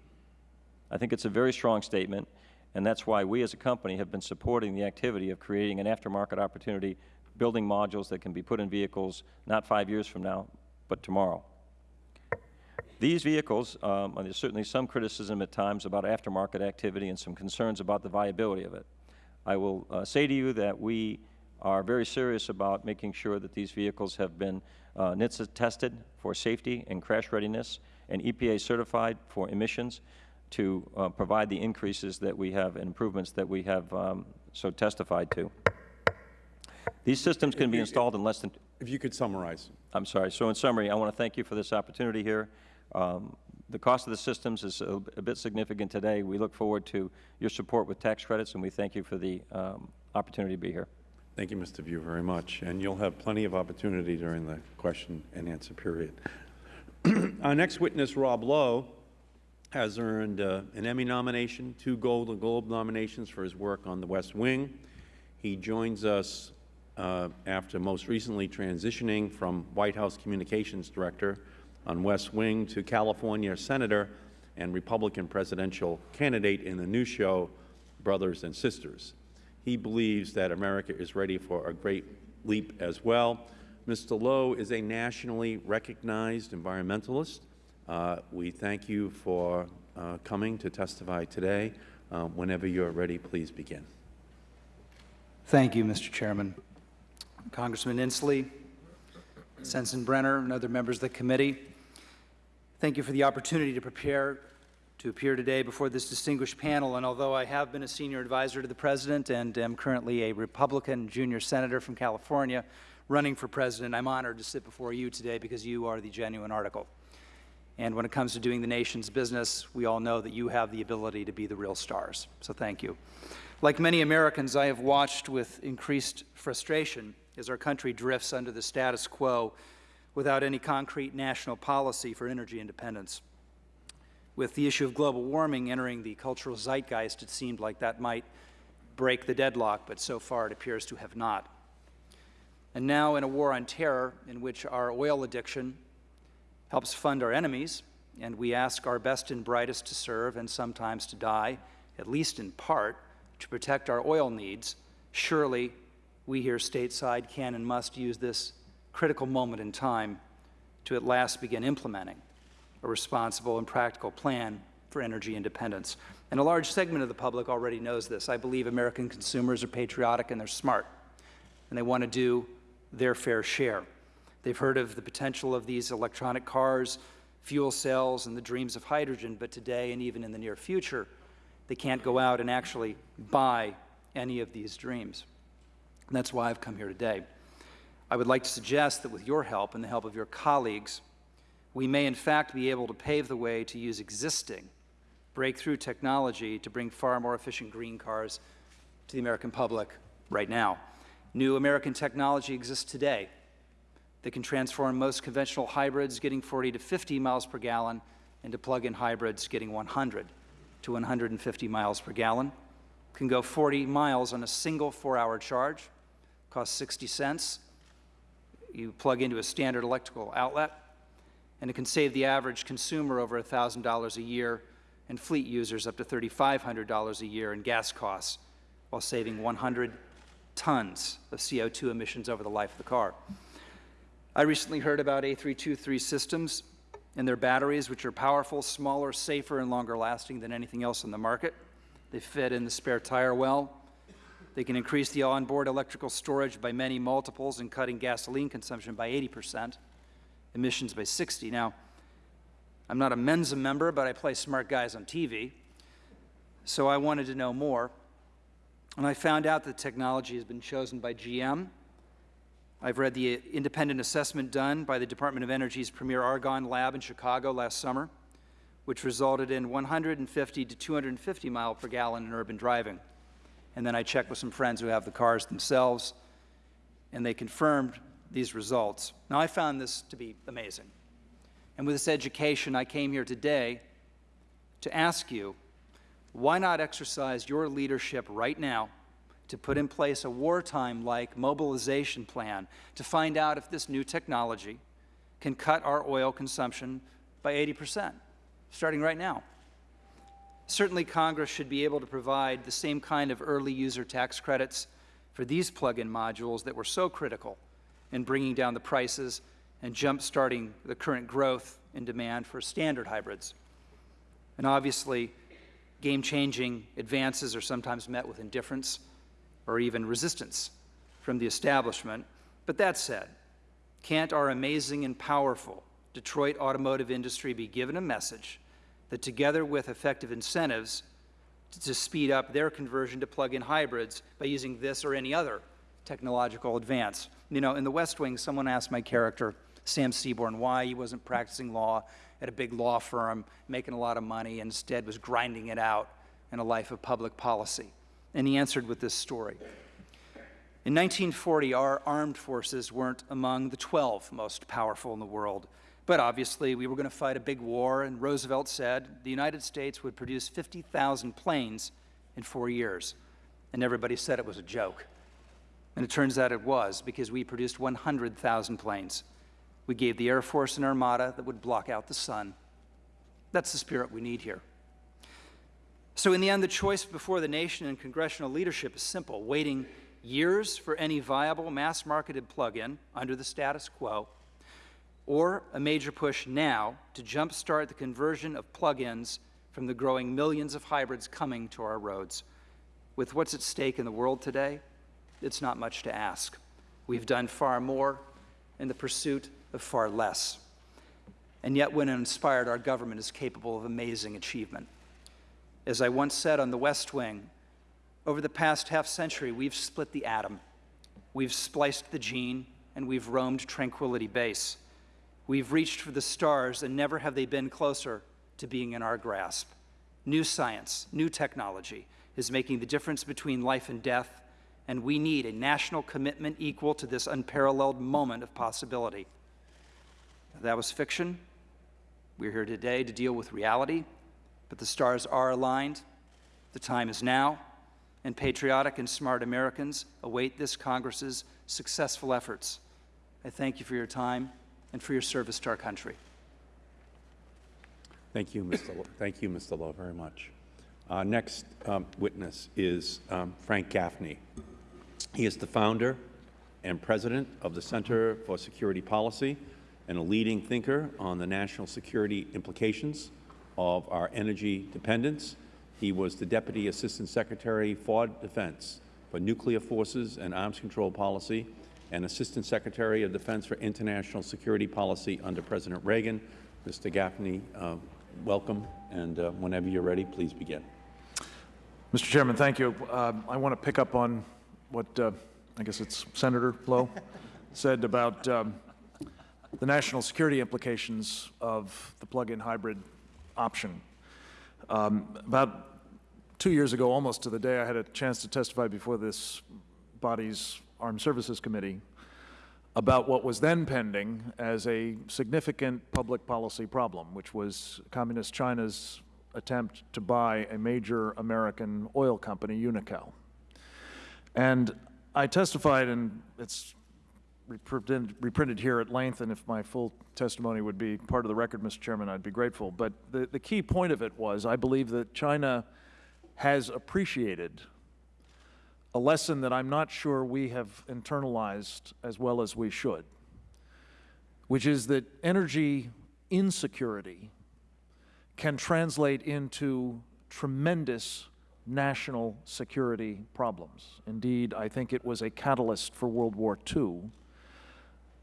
M: I think it's a very strong statement, and that's why we as a company have been supporting the activity of creating an aftermarket opportunity, building modules that can be put in vehicles not five years from now, but tomorrow. These vehicles, um, there's certainly some criticism at times about aftermarket activity and some concerns about the viability of it. I will uh, say to you that we are very serious about making sure that these vehicles have been uh, NHTSA tested for safety and crash readiness and EPA certified for emissions to uh, provide the increases that we have and improvements that we have um, so testified to. These systems can be installed in less than
A: If you could summarize.
M: I'm sorry. So in summary, I want to thank you for this opportunity here. Um, the cost of the systems is a, a, bit significant today. We look forward to your support with tax credits, and we thank you for the um, opportunity to be here.
A: Thank you, Mr. Vieau, very much. And you'll have plenty of opportunity during the question and answer period. Our next witness, Rob Lowe, has earned uh, an Emmy nomination, two Golden Globe nominations for his work on The West Wing. He joins us uh, after most recently transitioning from White House Communications Director on West Wing to California Senator and Republican presidential candidate in the new show, Brothers and Sisters. He believes that America is ready for a great leap as well. Mr. Lowe is a nationally recognized environmentalist. Uh, we thank you for uh, coming to testify today. Uh, whenever you are ready, please begin.
N: Thank you, Mr. Chairman. Congressman Inslee, Sensenbrenner, and other members of the committee, thank you for the opportunity to prepare to appear today before this distinguished panel. And although I have been a senior advisor to the President and am currently a Republican junior senator from California running for President, I'm honored to sit before you today because you are the genuine article. And when it comes to doing the nation's business, we all know that you have the ability to be the real stars. So thank you. Like many Americans, I have watched with increased frustration as our country drifts under the status quo without any concrete national policy for energy independence. With the issue of global warming entering the cultural zeitgeist, it seemed like that might break the deadlock, but so far it appears to have not. And now, in a war on terror, in which our oil addiction helps fund our enemies, and we ask our best and brightest to serve and sometimes to die, at least in part, to protect our oil needs, surely we here stateside can and must use this critical moment in time to at last begin implementing a responsible and practical plan for energy independence. And a large segment of the public already knows this. I believe American consumers are patriotic and they're smart, and they want to do their fair share. They've heard of the potential of these electronic cars, fuel cells, and the dreams of hydrogen, but today and even in the near future, they can't go out and actually buy any of these dreams. And that's why I've come here today. I would like to suggest that with your help and the help of your colleagues, we may in fact be able to pave the way to use existing breakthrough technology to bring far more efficient green cars to the American public right now. New American technology exists today that can transform most conventional hybrids getting 40 to 50 miles per gallon into plug-in hybrids getting 100 to 150 miles per gallon. Can go 40 miles on a single four-hour charge, costs 60 cents. You plug into a standard electrical outlet, and it can save the average consumer over $1,000 a year and fleet users up to $3,500 a year in gas costs while saving 100 tons of CO2 emissions over the life of the car. I recently heard about A323 systems and their batteries, which are powerful, smaller, safer, and longer lasting than anything else on the market. They fit in the spare tire well. They can increase the onboard electrical storage by many multiples and cutting gasoline consumption by 80 percent, emissions by 60. Now, I'm not a Mensa member, but I play smart guys on TV, so I wanted to know more. And I found out the technology has been chosen by GM. I've read the independent assessment done by the Department of Energy's Premier Argonne Lab in Chicago last summer, which resulted in 150 to 250 mile per gallon in urban driving. And then I checked with some friends who have the cars themselves, and they confirmed these results. Now, I found this to be amazing. And with this education, I came here today to ask you why not exercise your leadership right now to put in place a wartime-like mobilization plan to find out if this new technology can cut our oil consumption by 80 percent, starting right now. Certainly, Congress should be able to provide the same kind of early user tax credits for these plug-in modules that were so critical in bringing down the prices and jump-starting the current growth in demand for standard hybrids. And obviously, game-changing advances are sometimes met with indifference or even resistance from the establishment. But that said, can't our amazing and powerful Detroit automotive industry be given a message that together with effective incentives to speed up their conversion to plug-in hybrids by using this or any other technological advance. You know, in the West Wing, someone asked my character, Sam Seaborn, why he wasn't practicing law at a big law firm, making a lot of money, and instead was grinding it out in a life of public policy. And he answered with this story. In 1940, our armed forces weren't among the 12 most powerful in the world. But obviously, we were going to fight a big war, and Roosevelt said the United States would produce 50,000 planes in four years. And everybody said it was a joke. And it turns out it was, because we produced 100,000 planes. We gave the Air Force an armada that would block out the sun. That's the spirit we need here. So, in the end, the choice before the nation and congressional leadership is simple waiting years for any viable mass marketed plug in under the status quo, or a major push now to jumpstart the conversion of plug ins from the growing millions of hybrids coming to our roads. With what's at stake in the world today, it's not much to ask. We've done far more in the pursuit of far less. And yet, when inspired, our government is capable of amazing achievement. As I once said on the West Wing, over the past half century, we've split the atom, we've spliced the gene, and we've roamed Tranquility Base. We've reached for the stars, and never have they been closer to being in our grasp. New science, new technology is making the difference between life and death, and we need a national commitment equal to this unparalleled moment of possibility. That was fiction. We're here today to deal with reality, but the stars are aligned. The time is now, and patriotic and smart Americans await this Congress's successful efforts. I thank you for your time and for your service to our country.
A: Thank you, Mr. Lowe. Thank you, Mr. Lowe, very much. Our next um, witness is um, Frank Gaffney. He is the founder and president of the Center for Security Policy and a leading thinker on the national security implications of our energy dependence. He was the Deputy Assistant Secretary for Defense for Nuclear Forces and Arms Control Policy and Assistant Secretary of Defense for International Security Policy under President Reagan. Mr. Gaffney, uh, welcome, and uh, whenever you're ready, please begin.
O: Mr. Chairman, thank you. Uh, I want to pick up on what uh, I guess it's Senator Lowe said about um, the national security implications of the plug-in hybrid option. Um, about two years ago, almost to the day, I had a chance to testify before this body's Armed Services Committee about what was then pending as a significant public policy problem, which was Communist China's attempt to buy a major American oil company, Unocal. And I testified, and it's reprinted, here at length, and if my full testimony would be part of the record, Mr. Chairman, I'd be grateful. But the, the key point of it was I believe that China has appreciated a lesson that I'm not sure we have internalized as well as we should. which is that energy insecurity can translate into tremendous national security problems. Indeed, I think it was a catalyst for World War II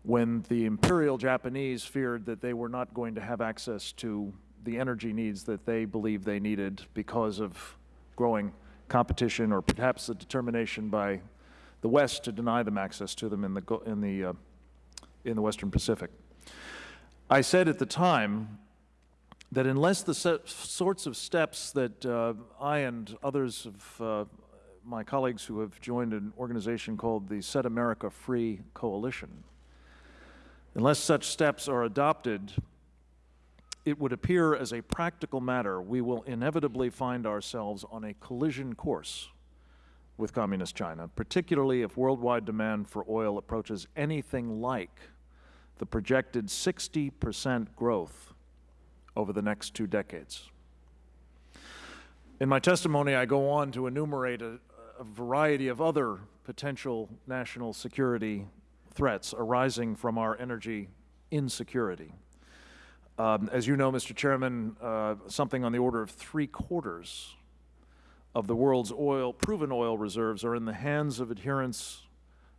O: when the imperial Japanese feared that they were not going to have access to the energy needs that they believed they needed because of growing competition or perhaps the determination by the West to deny them access to them in the, in the, uh, in the Western Pacific. I said at the time that unless the sorts of steps that uh, I and others of uh, my colleagues who have joined an organization called the Set America Free Coalition, unless such steps are adopted, it would appear as a practical matter we will inevitably find ourselves on a collision course with Communist China, particularly if worldwide demand for oil approaches anything like the projected 60% growth over the next two decades. In my testimony, I go on to enumerate a, a variety of other potential national security threats arising from our energy insecurity. Um, as you know, Mr. Chairman, uh, something on the order of three quarters of the world's oil, proven oil reserves are in the hands of adherents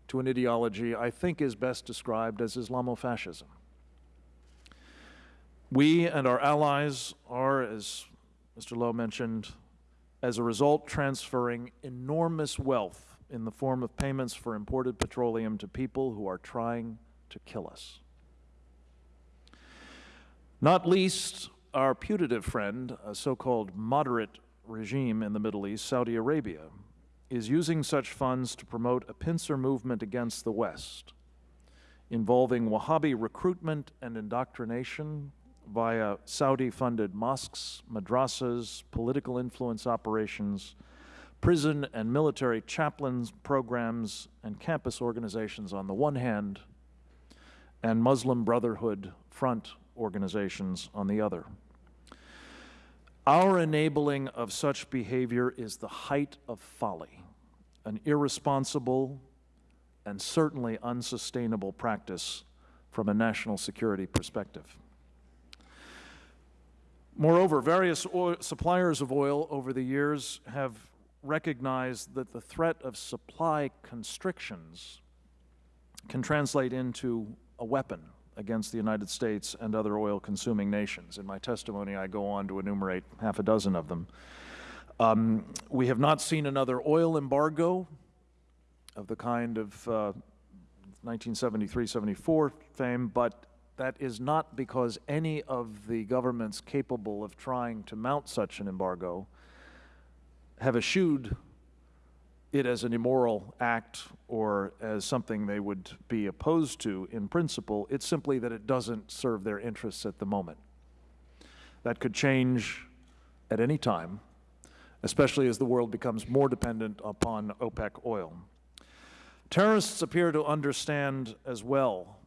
O: to an ideology I think is best described as Islamofascism. We and our allies are, as Mr. Lowe mentioned, as a result transferring enormous wealth in the form of payments for imported petroleum to people who are trying to kill us. Not least, our putative friend, a so-called moderate regime in the Middle East, Saudi Arabia, is using such funds to promote a pincer movement against the West, involving Wahhabi recruitment and indoctrination via Saudi-funded mosques, madrasas, political influence operations, prison and military chaplains programs, and campus organizations on the one hand, and Muslim Brotherhood Front organizations on the other. Our enabling of such behavior is the height of folly, an irresponsible and certainly unsustainable practice from a national security perspective. Moreover, various suppliers of oil over the years have recognized that the threat of supply constrictions can translate into a weapon against the United States and other oil-consuming nations. In my testimony, I go on to enumerate half a dozen of them. Um, we have not seen another oil embargo of the kind of uh, 1973-74 fame, but that is not because any of the governments capable of trying to mount such an embargo have eschewed it as an immoral act or as something they would be opposed to in principle. It's simply that it doesn't serve their interests at the moment. That could change at any time, especially as the world becomes more dependent upon OPEC oil. Terrorists appear to understand as well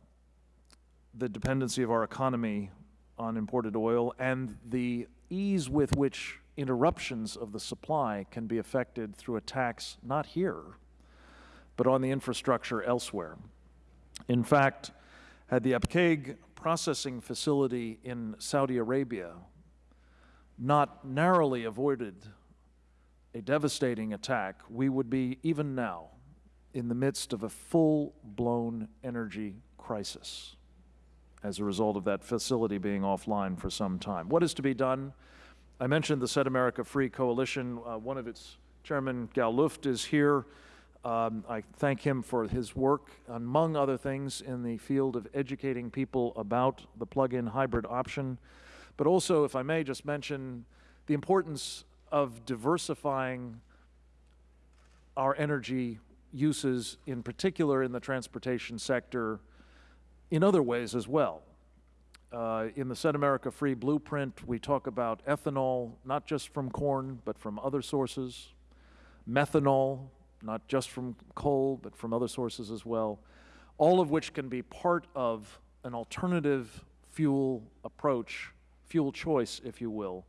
O: the dependency of our economy on imported oil and the ease with which interruptions of the supply can be affected through attacks not here, but on the infrastructure elsewhere. In fact, had the Abqaiq processing facility in Saudi Arabia not narrowly avoided a devastating attack, we would be, even now, in the midst of a full-blown energy crisis as a result of that facility being offline for some time. What is to be done? I mentioned the Set America Free Coalition. Uh, one of its chairman, Gal Luft, is here. Um, I thank him for his work, among other things, in the field of educating people about the plug-in hybrid option. But also, if I may just mention, the importance of diversifying our energy uses, in particular in the transportation sector, in other ways as well. Uh, in the Set America Free Blueprint, we talk about ethanol, not just from corn, but from other sources, methanol, not just from coal, but from other sources as well, all of which can be part of an alternative fuel approach, fuel choice, if you will.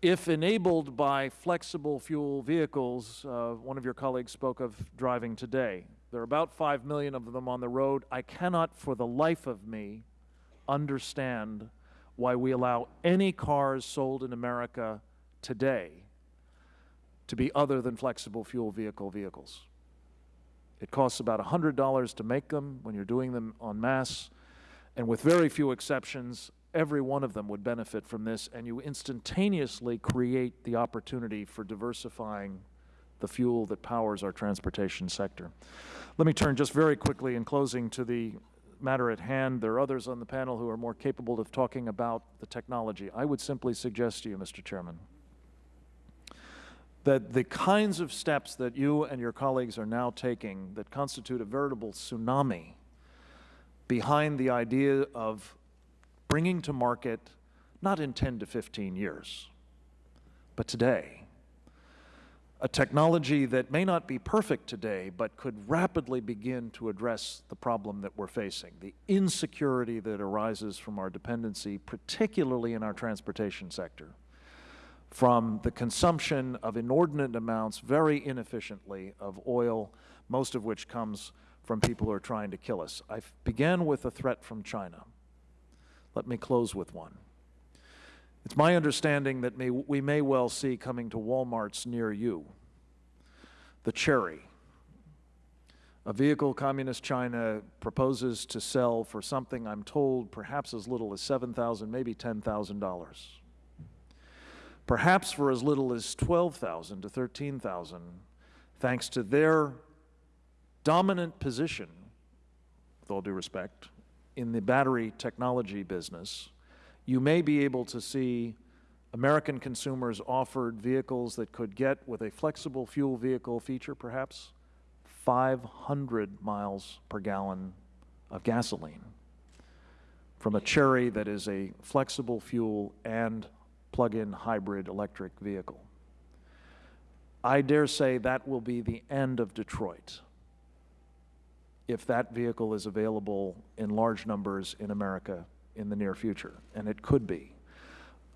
O: If enabled by flexible fuel vehicles, uh, one of your colleagues spoke of driving today. There are about 5 million of them on the road. I cannot for the life of me understand why we allow any cars sold in America today to be other than flexible fuel vehicle vehicles. It costs about $100 to make them when you're doing them en masse, and with very few exceptions, every one of them would benefit from this, and you instantaneously create the opportunity for diversifying the fuel that powers our transportation sector. Let me turn just very quickly in closing to the matter at hand. There are others on the panel who are more capable of talking about the technology. I would simply suggest to you, Mr. Chairman, that the kinds of steps that you and your colleagues are now taking that constitute a veritable tsunami behind the idea of bringing to market, not in 10 to 15 years, but today, a technology that may not be perfect today, but could rapidly begin to address the problem that we're facing, the insecurity that arises from our dependency, particularly in our transportation sector, from the consumption of inordinate amounts, very inefficiently, of oil, most of which comes from people who are trying to kill us. I began with a threat from China. Let me close with one. It's my understanding that may, we may well see coming to Walmarts near you the Chery, a vehicle Communist China proposes to sell for something I'm told perhaps as little as 7,000, maybe $10,000. Perhaps for as little as 12,000 to 13,000, thanks to their dominant position, with all due respect, in the battery technology business, you may be able to see American consumers offered vehicles that could get, with a flexible fuel vehicle feature perhaps, 500 miles per gallon of gasoline from a Chery that is a flexible fuel and plug-in hybrid electric vehicle. I dare say that will be the end of Detroit if that vehicle is available in large numbers in America in the near future, and it could be.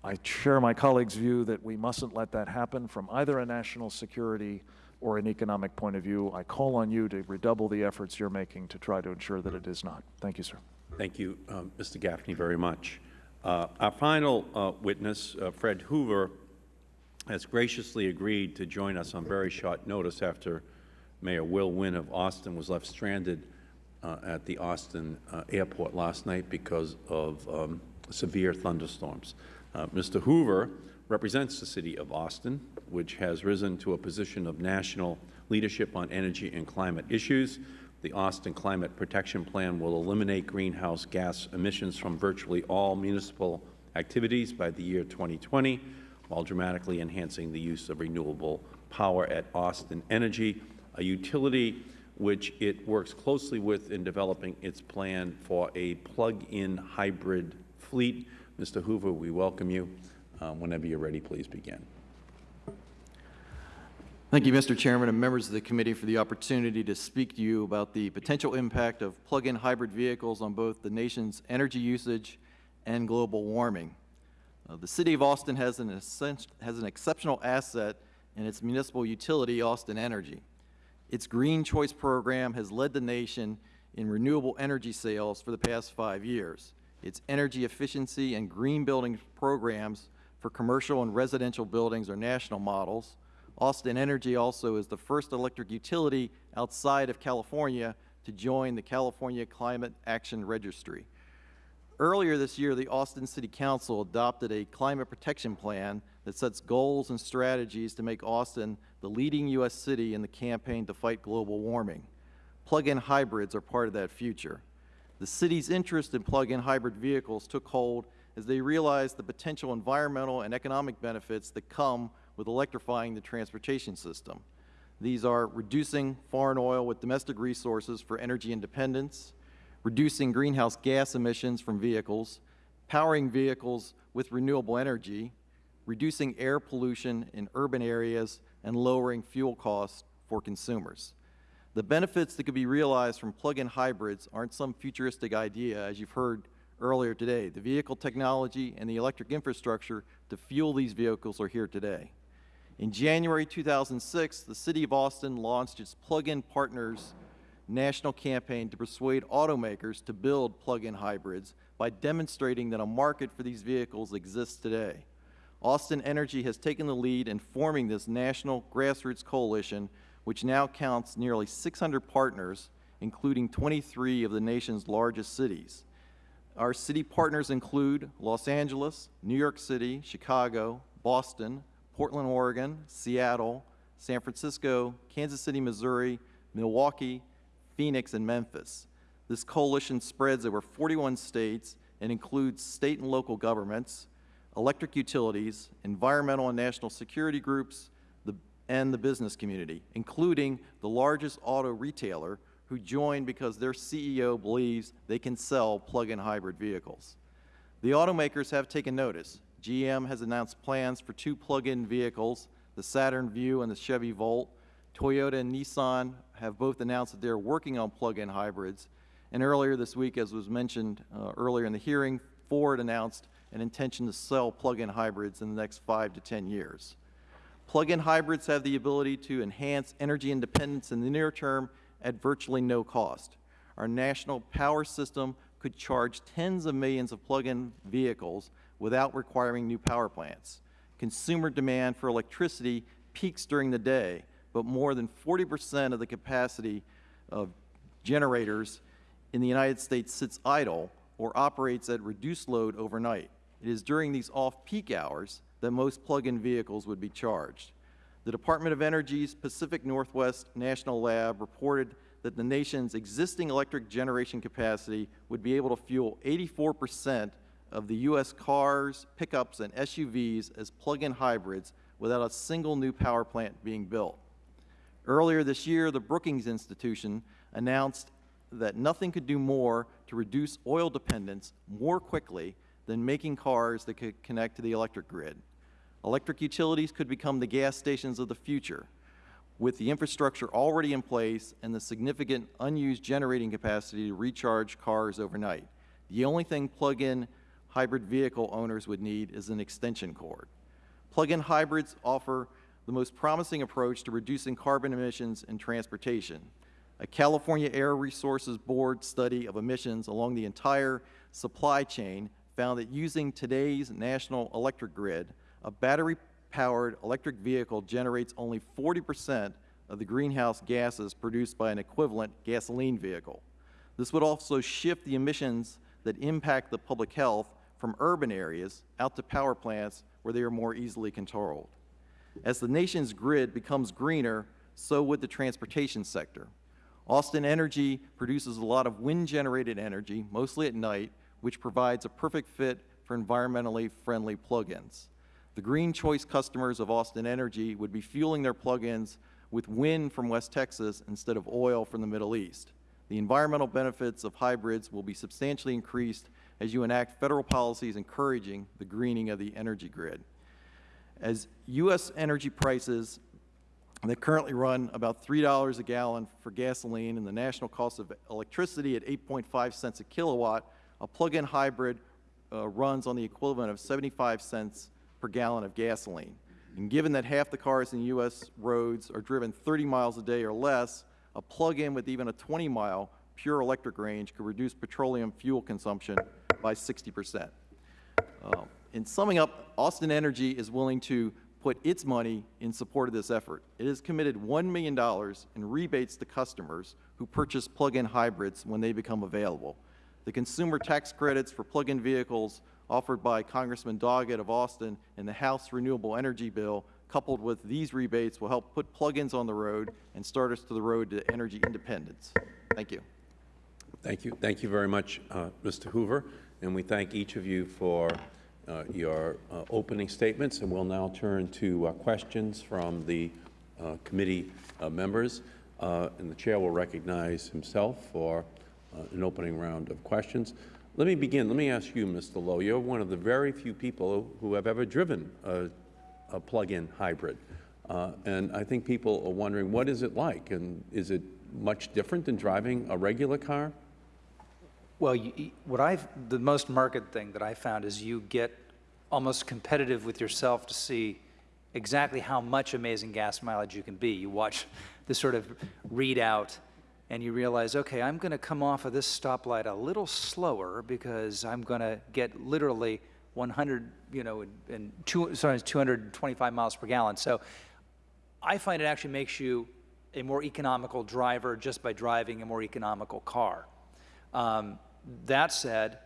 O: I share my colleague's view that we mustn't let that happen from either a national security or an economic point of view. I call on you to redouble the efforts you're making to try to ensure that it is not. Thank you, sir.
A: Thank you, Mr. Gaffney, very much. Uh, our final uh, witness, uh, Fred Hoover, has graciously agreed to join us on very short notice after Mayor Will Wynn of Austin was left stranded uh, at the Austin uh, airport last night because of um, severe thunderstorms. Uh, Mr. Hoover represents the City of Austin, which has risen to a position of national leadership on energy and climate issues. The Austin Climate Protection Plan will eliminate greenhouse gas emissions from virtually all municipal activities by the year 2020, while dramatically enhancing the use of renewable power at Austin Energy, a utility which it works closely with in developing its plan for a plug-in hybrid fleet. Mr. Hoover, we welcome you. Um, whenever you're ready, please begin.
E: Thank you, Mr. Chairman and members of the committee for the opportunity to speak to you about the potential impact of plug-in hybrid vehicles on both the nation's energy usage and global warming. Uh, the City of Austin has an, has an exceptional asset in its municipal utility, Austin Energy. Its Green Choice program has led the nation in renewable energy sales for the past five years. Its energy efficiency and green building programs for commercial and residential buildings are national models. Austin Energy also is the first electric utility outside of California to join the California Climate Action Registry. Earlier this year, the Austin City Council adopted a climate protection plan that sets goals and strategies to make Austin the leading U.S. city in the campaign to fight global warming. Plug-in hybrids are part of that future. The city's interest in plug-in hybrid vehicles took hold as they realized the potential environmental and economic benefits that come with electrifying the transportation system. These are reducing foreign oil with domestic resources for energy independence, reducing greenhouse gas emissions from vehicles, powering vehicles with renewable energy, reducing air pollution in urban areas, and lowering fuel costs for consumers. The benefits that could be realized from plug-in hybrids aren't some futuristic idea, as you've heard earlier today. The vehicle technology and the electric infrastructure to fuel these vehicles are here today. In January 2006, the City of Austin launched its Plug-in Partners national campaign to persuade automakers to build plug-in hybrids by demonstrating that a market for these vehicles exists today. Austin Energy has taken the lead in forming this national grassroots coalition, which now counts nearly 600 partners, including 23 of the nation's largest cities. Our city partners include Los Angeles, New York City, Chicago, Boston, Portland, Oregon, Seattle, San Francisco, Kansas City, Missouri, Milwaukee, Phoenix, and Memphis. This coalition spreads over 41 states and includes state and local governments, electric utilities, environmental and national security groups, the, and the business community, including the largest auto retailer who joined because their CEO believes they can sell plug-in hybrid vehicles. The automakers have taken notice. GM has announced plans for two plug-in vehicles, the Saturn Vue and the Chevy Volt. Toyota and Nissan have both announced that they're working on plug-in hybrids. And earlier this week, as was mentioned uh, earlier in the hearing, Ford announced an intention to sell plug-in hybrids in the next five to 10 years. Plug-in hybrids have the ability to enhance energy independence in the near term at virtually no cost. Our national power system could charge tens of millions of plug-in vehicles without requiring new power plants. Consumer demand for electricity peaks during the day, but more than 40 percent of the capacity of generators in the United States sits idle or operates at reduced load overnight. It is during these off-peak hours that most plug-in vehicles would be charged. The Department of Energy's Pacific Northwest National Lab reported that the nation's existing electric generation capacity would be able to fuel 84 percent of the U.S. cars, pickups, and SUVs as plug-in hybrids without a single new power plant being built. Earlier this year, the Brookings Institution announced that nothing could do more to reduce oil dependence more quickly than making cars that could connect to the electric grid. Electric utilities could become the gas stations of the future. With the infrastructure already in place and the significant unused generating capacity to recharge cars overnight, the only thing plug-in hybrid vehicle owners would need is an extension cord. Plug-in hybrids offer the most promising approach to reducing carbon emissions in transportation. A California Air Resources Board study of emissions along the entire supply chain found that using today's national electric grid, a battery-powered electric vehicle generates only 40 percent of the greenhouse gases produced by an equivalent gasoline vehicle. This would also shift the emissions that impact the public health from urban areas out to power plants where they are more easily controlled. As the nation's grid becomes greener, so would the transportation sector. Austin Energy produces a lot of wind-generated energy, mostly at night, which provides a perfect fit for environmentally friendly plug-ins. The Green Choice customers of Austin Energy would be fueling their plug-ins with wind from West Texas instead of oil from the Middle East. The environmental benefits of hybrids will be substantially increased as you enact Federal policies encouraging the greening of the energy grid. As U.S. energy prices that currently run about $3 a gallon for gasoline and the national cost of electricity at 8.5 cents a kilowatt, a plug-in hybrid uh, runs on the equivalent of 75 cents per gallon of gasoline. And given that half the cars in U.S. roads are driven 30 miles a day or less, a plug-in with even a 20-mile pure electric range could reduce petroleum fuel consumption by 60 percent. Uh, in summing up, Austin Energy is willing to put its money in support of this effort. It has committed $1 million in rebates to customers who purchase plug-in hybrids when they become available. The consumer tax credits for plug-in vehicles offered by Congressman Doggett of Austin in the House Renewable Energy Bill, coupled with these rebates, will help put plug-ins on the road and start us to the road to energy independence. Thank you.
A: Thank you. Thank you very much, uh, Mr. Hoover. And we thank each of you for uh, your uh, opening statements. And we'll now turn to uh, questions from the uh, committee uh, members. and the Chair will recognize himself for Uh, an opening round of questions. Let me begin. Let me ask you, Mr. Lowe. You're one of the very few people who have ever driven a, a plug-in hybrid. Uh, and I think people are wondering, what is it like? And is it much different than driving a regular car?
N: Well, you, what I've, the most marked thing that I found is you get almost competitive with yourself to see exactly how much amazing gas mileage you can be. You watch the sort of readout and you realize, okay, I'm going to come off of this stoplight a little slower because I'm going to get literally 100, you know, and- two, sorry, 225 miles per gallon. So I find it actually makes you a more economical driver just by driving a more economical car. Um, that said,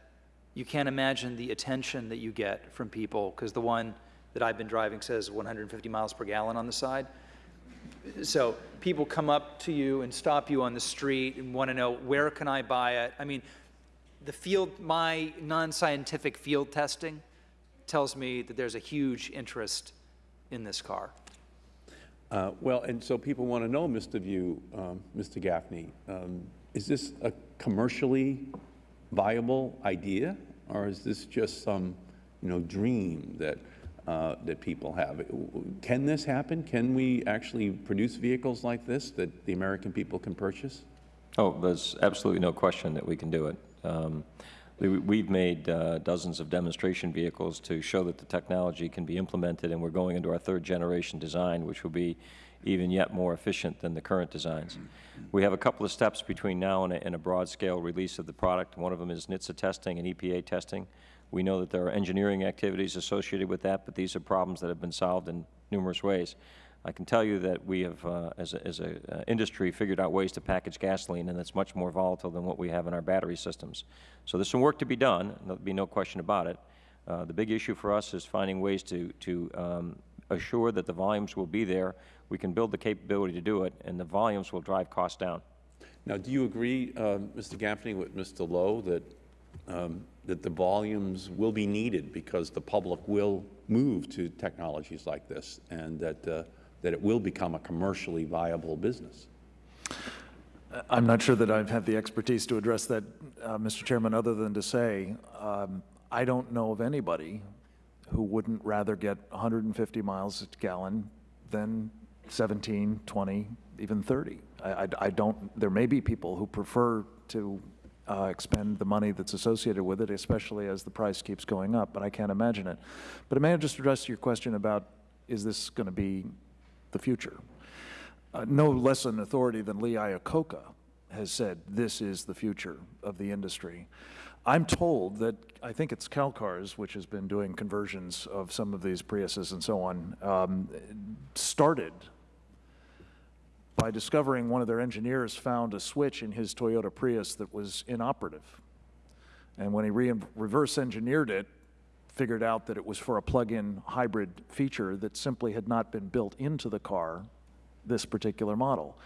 N: you can't imagine the attention that you get from people because the one that I've been driving says 150 miles per gallon on the side. So people come up to you and stop you on the street and want to know where can I buy it. I mean, the field, my non-scientific field testing tells me that there's a huge interest in this car.
A: Uh, Well, and so people want to know, Mr. Vieau, um, Mr. Gaffney, um, is this a commercially viable idea? Or is this just some, you know, dream that, uh, that people have? Can this happen? Can we actually produce vehicles like this that the American people can purchase?
M: Oh, there's absolutely no question that we can do it. Um, we- We've made uh, dozens of demonstration vehicles to show that the technology can be implemented, and we're going into our third-generation design, which will be even yet more efficient than the current designs. We have a couple of steps between now and a, and a broad-scale release of the product. One of them is NHTSA testing and EPA testing. We know that there are engineering activities associated with that, but these are problems that have been solved in numerous ways. I can tell you that we have, uh, as a, as a uh, industry, figured out ways to package gasoline, and that's much more volatile than what we have in our battery systems. So there's some work to be done, and there'll be no question about it. Uh, the big issue for us is finding ways to, to um, assure that the volumes will be there. We can build the capability to do it, and the volumes will drive costs down.
A: Now, do you agree, uh, Mr. Gaffney, with Mr. Lowe, that, um, that the volumes will be needed because the public will move to technologies like this, and that, uh, that it will become a commercially viable business?
O: I'm not sure that I have the expertise to address that, uh, Mr. Chairman, other than to say, um, I don't know of anybody who wouldn't rather get 150 miles a gallon than 17, 20, even 30. I, I- I don't, there may be people who prefer to uh, expend the money that's associated with it, especially as the price keeps going up, but I can't imagine it. But I may I just address your question about, is this going to be the future? Uh, no less an authority than Lee Iacocca has said this is the future of the industry. I'm told that, I think it's CalCars, which has been doing conversions of some of these Priuses and so on, um, started by discovering one of their engineers found a switch in his Toyota Prius that was inoperative. And when he re reverse engineered it, figured out that it was for a plug-in hybrid feature that simply had not been built into the car, this particular model.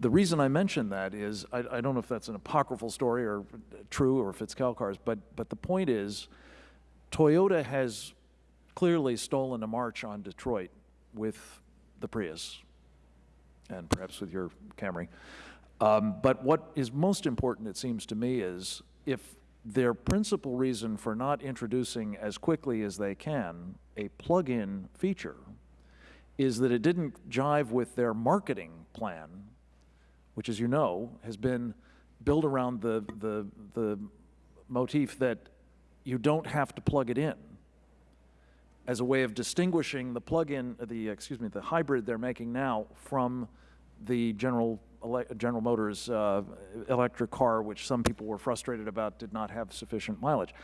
O: The reason I mention that is, I, I don't know if that's an apocryphal story or true or if it's CalCars, but, but the point is, Toyota has clearly stolen a march on Detroit with the Prius and perhaps with your Camry. Um, but what is most important, it seems to me, is if their principal reason for not introducing as quickly as they can a plug-in feature is that it didn't jive with their marketing plan, which, as you know, has been built around the, the, the motif that you don't have to plug it in as a way of distinguishing the plug-in, the, excuse me, the hybrid they're making now from the General, General Motors uh, electric car, which some people were frustrated about did not have sufficient mileage.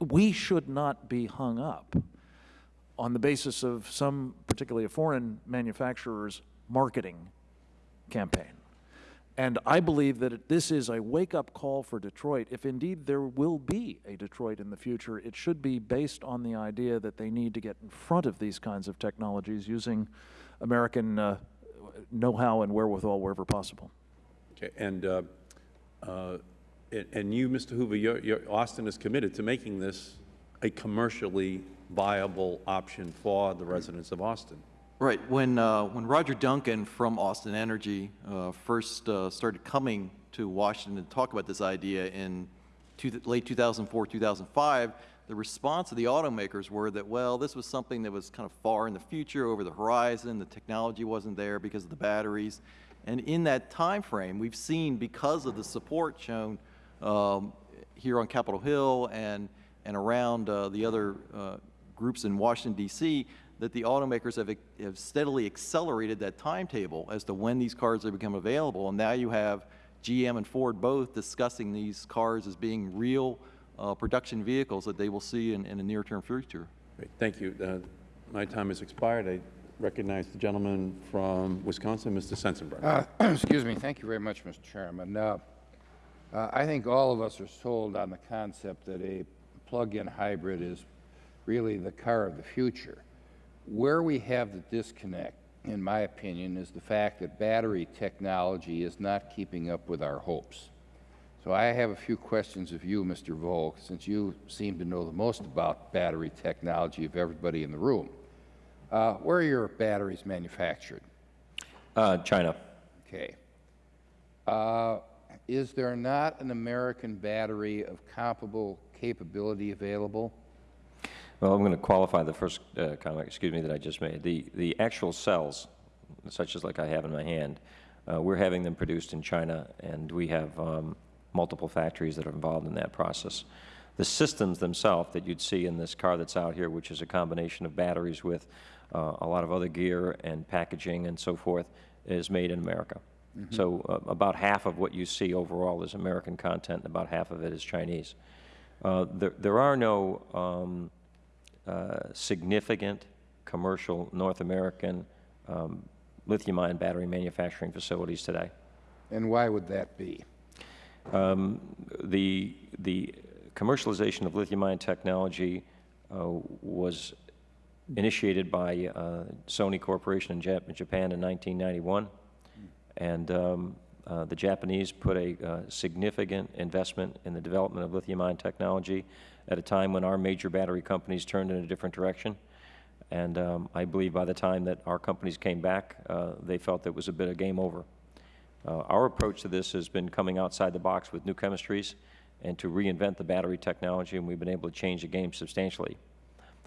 O: We should not be hung up on the basis of some, particularly a foreign manufacturer's marketing campaign. And I believe that this is a wake-up call for Detroit. If indeed there will be a Detroit in the future, it should be based on the idea that they need to get in front of these kinds of technologies using American uh, know-how and wherewithal wherever possible.
A: Okay, and, uh, uh, and- you, Mr. Hoover, you're, you're, Austin is committed to making this a commercially viable option for the residents of Austin.
E: Right. When, uh, when Roger Duncan from Austin Energy uh, first uh, started coming to Washington to talk about this idea in two, late 2004, 2005, the response of the automakers were that, well, this was something that was kind of far in the future, over the horizon, the technology wasn't there because of the batteries. And in that time frame, we've seen, because of the support shown um, here on Capitol Hill and, and around uh, the other uh, groups in Washington, D.C., that the automakers have, have steadily accelerated that timetable as to when these cars have become available. And now you have GM and Ford both discussing these cars as being real uh, production vehicles that they will see in, in the near-term future.
A: Great, thank you. Uh, My time has expired. I recognize the gentleman from Wisconsin, Mr. Sensenbrenner.
B: Uh, Excuse me. Thank you very much, Mr. Chairman. Uh, uh, I think all of us are sold on the concept that a plug-in hybrid is really the car of the future. Where we have the disconnect, in my opinion, is the fact that battery technology is not keeping up with our hopes. So I have a few questions of you, Mr. Volk, since you seem to know the most about battery technology of everybody in the room. Uh, Where are your batteries manufactured?
M: Uh, China.
B: Okay. Uh, Is there not an American battery of comparable capability available?
M: Well, I'm going to qualify the first uh, comment, excuse me, that I just made. The, the actual cells, such as like I have in my hand, uh, we're having them produced in China, and we have um, multiple factories that are involved in that process. The systems themselves that you'd see in this car that's out here, which is a combination of batteries with uh, a lot of other gear and packaging and so forth, is made in America.
B: Mhm.
M: So uh, about half of what you see overall is American content, and about half of it is Chinese. Uh, there, there are no um, significant commercial North American um, lithium-ion battery manufacturing facilities today.
B: And why would that be?
M: Um, the, the commercialization of lithium-ion technology uh, was initiated by uh, Sony Corporation in Jap- Japan in 1991, and um, uh, the Japanese put a uh, significant investment in the development of lithium-ion technology at a time when our major battery companies turned in a different direction. And um, I believe by the time that our companies came back, uh, they felt it was a bit of game over. Uh, Our approach to this has been coming outside the box with new chemistries and to reinvent the battery technology, and we've been able to change the game substantially.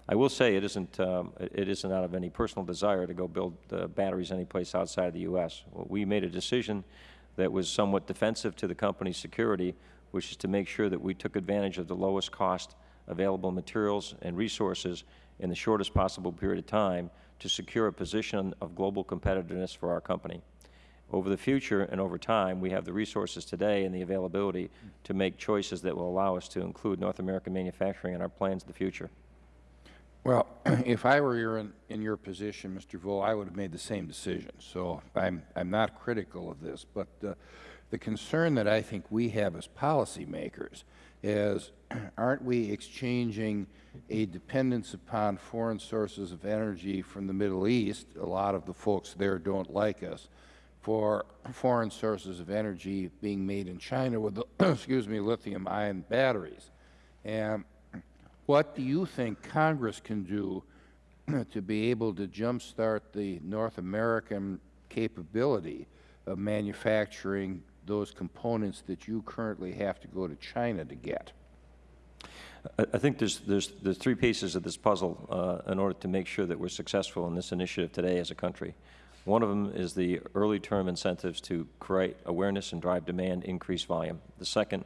M: I will say it isn't, um, it isn't out of any personal desire to go build uh, batteries anyplace outside of the U.S. We made a decision that was somewhat defensive to the company's security, which is to make sure that we took advantage of the lowest cost available materials and resources in the shortest possible period of time to secure a position of global competitiveness for our company. Over the future and over time, we have the resources today and the availability to make choices that will allow us to include North American manufacturing in our plans of the future.
B: Well, if I were in, in your position, Mr. Vieau, I would have made the same decision. So I'm, I'm not critical of this, but uh, the concern that I think we have as policymakers is, aren't we exchanging a dependence upon foreign sources of energy from the Middle East, a lot of the folks there don't like us, for foreign sources of energy being made in China with, excuse me, lithium-ion batteries? And what do you think Congress can do to be able to jumpstart the North American capability of manufacturing those components that you currently have to go to China to get?
M: I think there's, there's, there's three pieces of this puzzle uh, in order to make sure that we're successful in this initiative today as a country. One of them is the early term incentives to create awareness and drive demand, increase volume. The second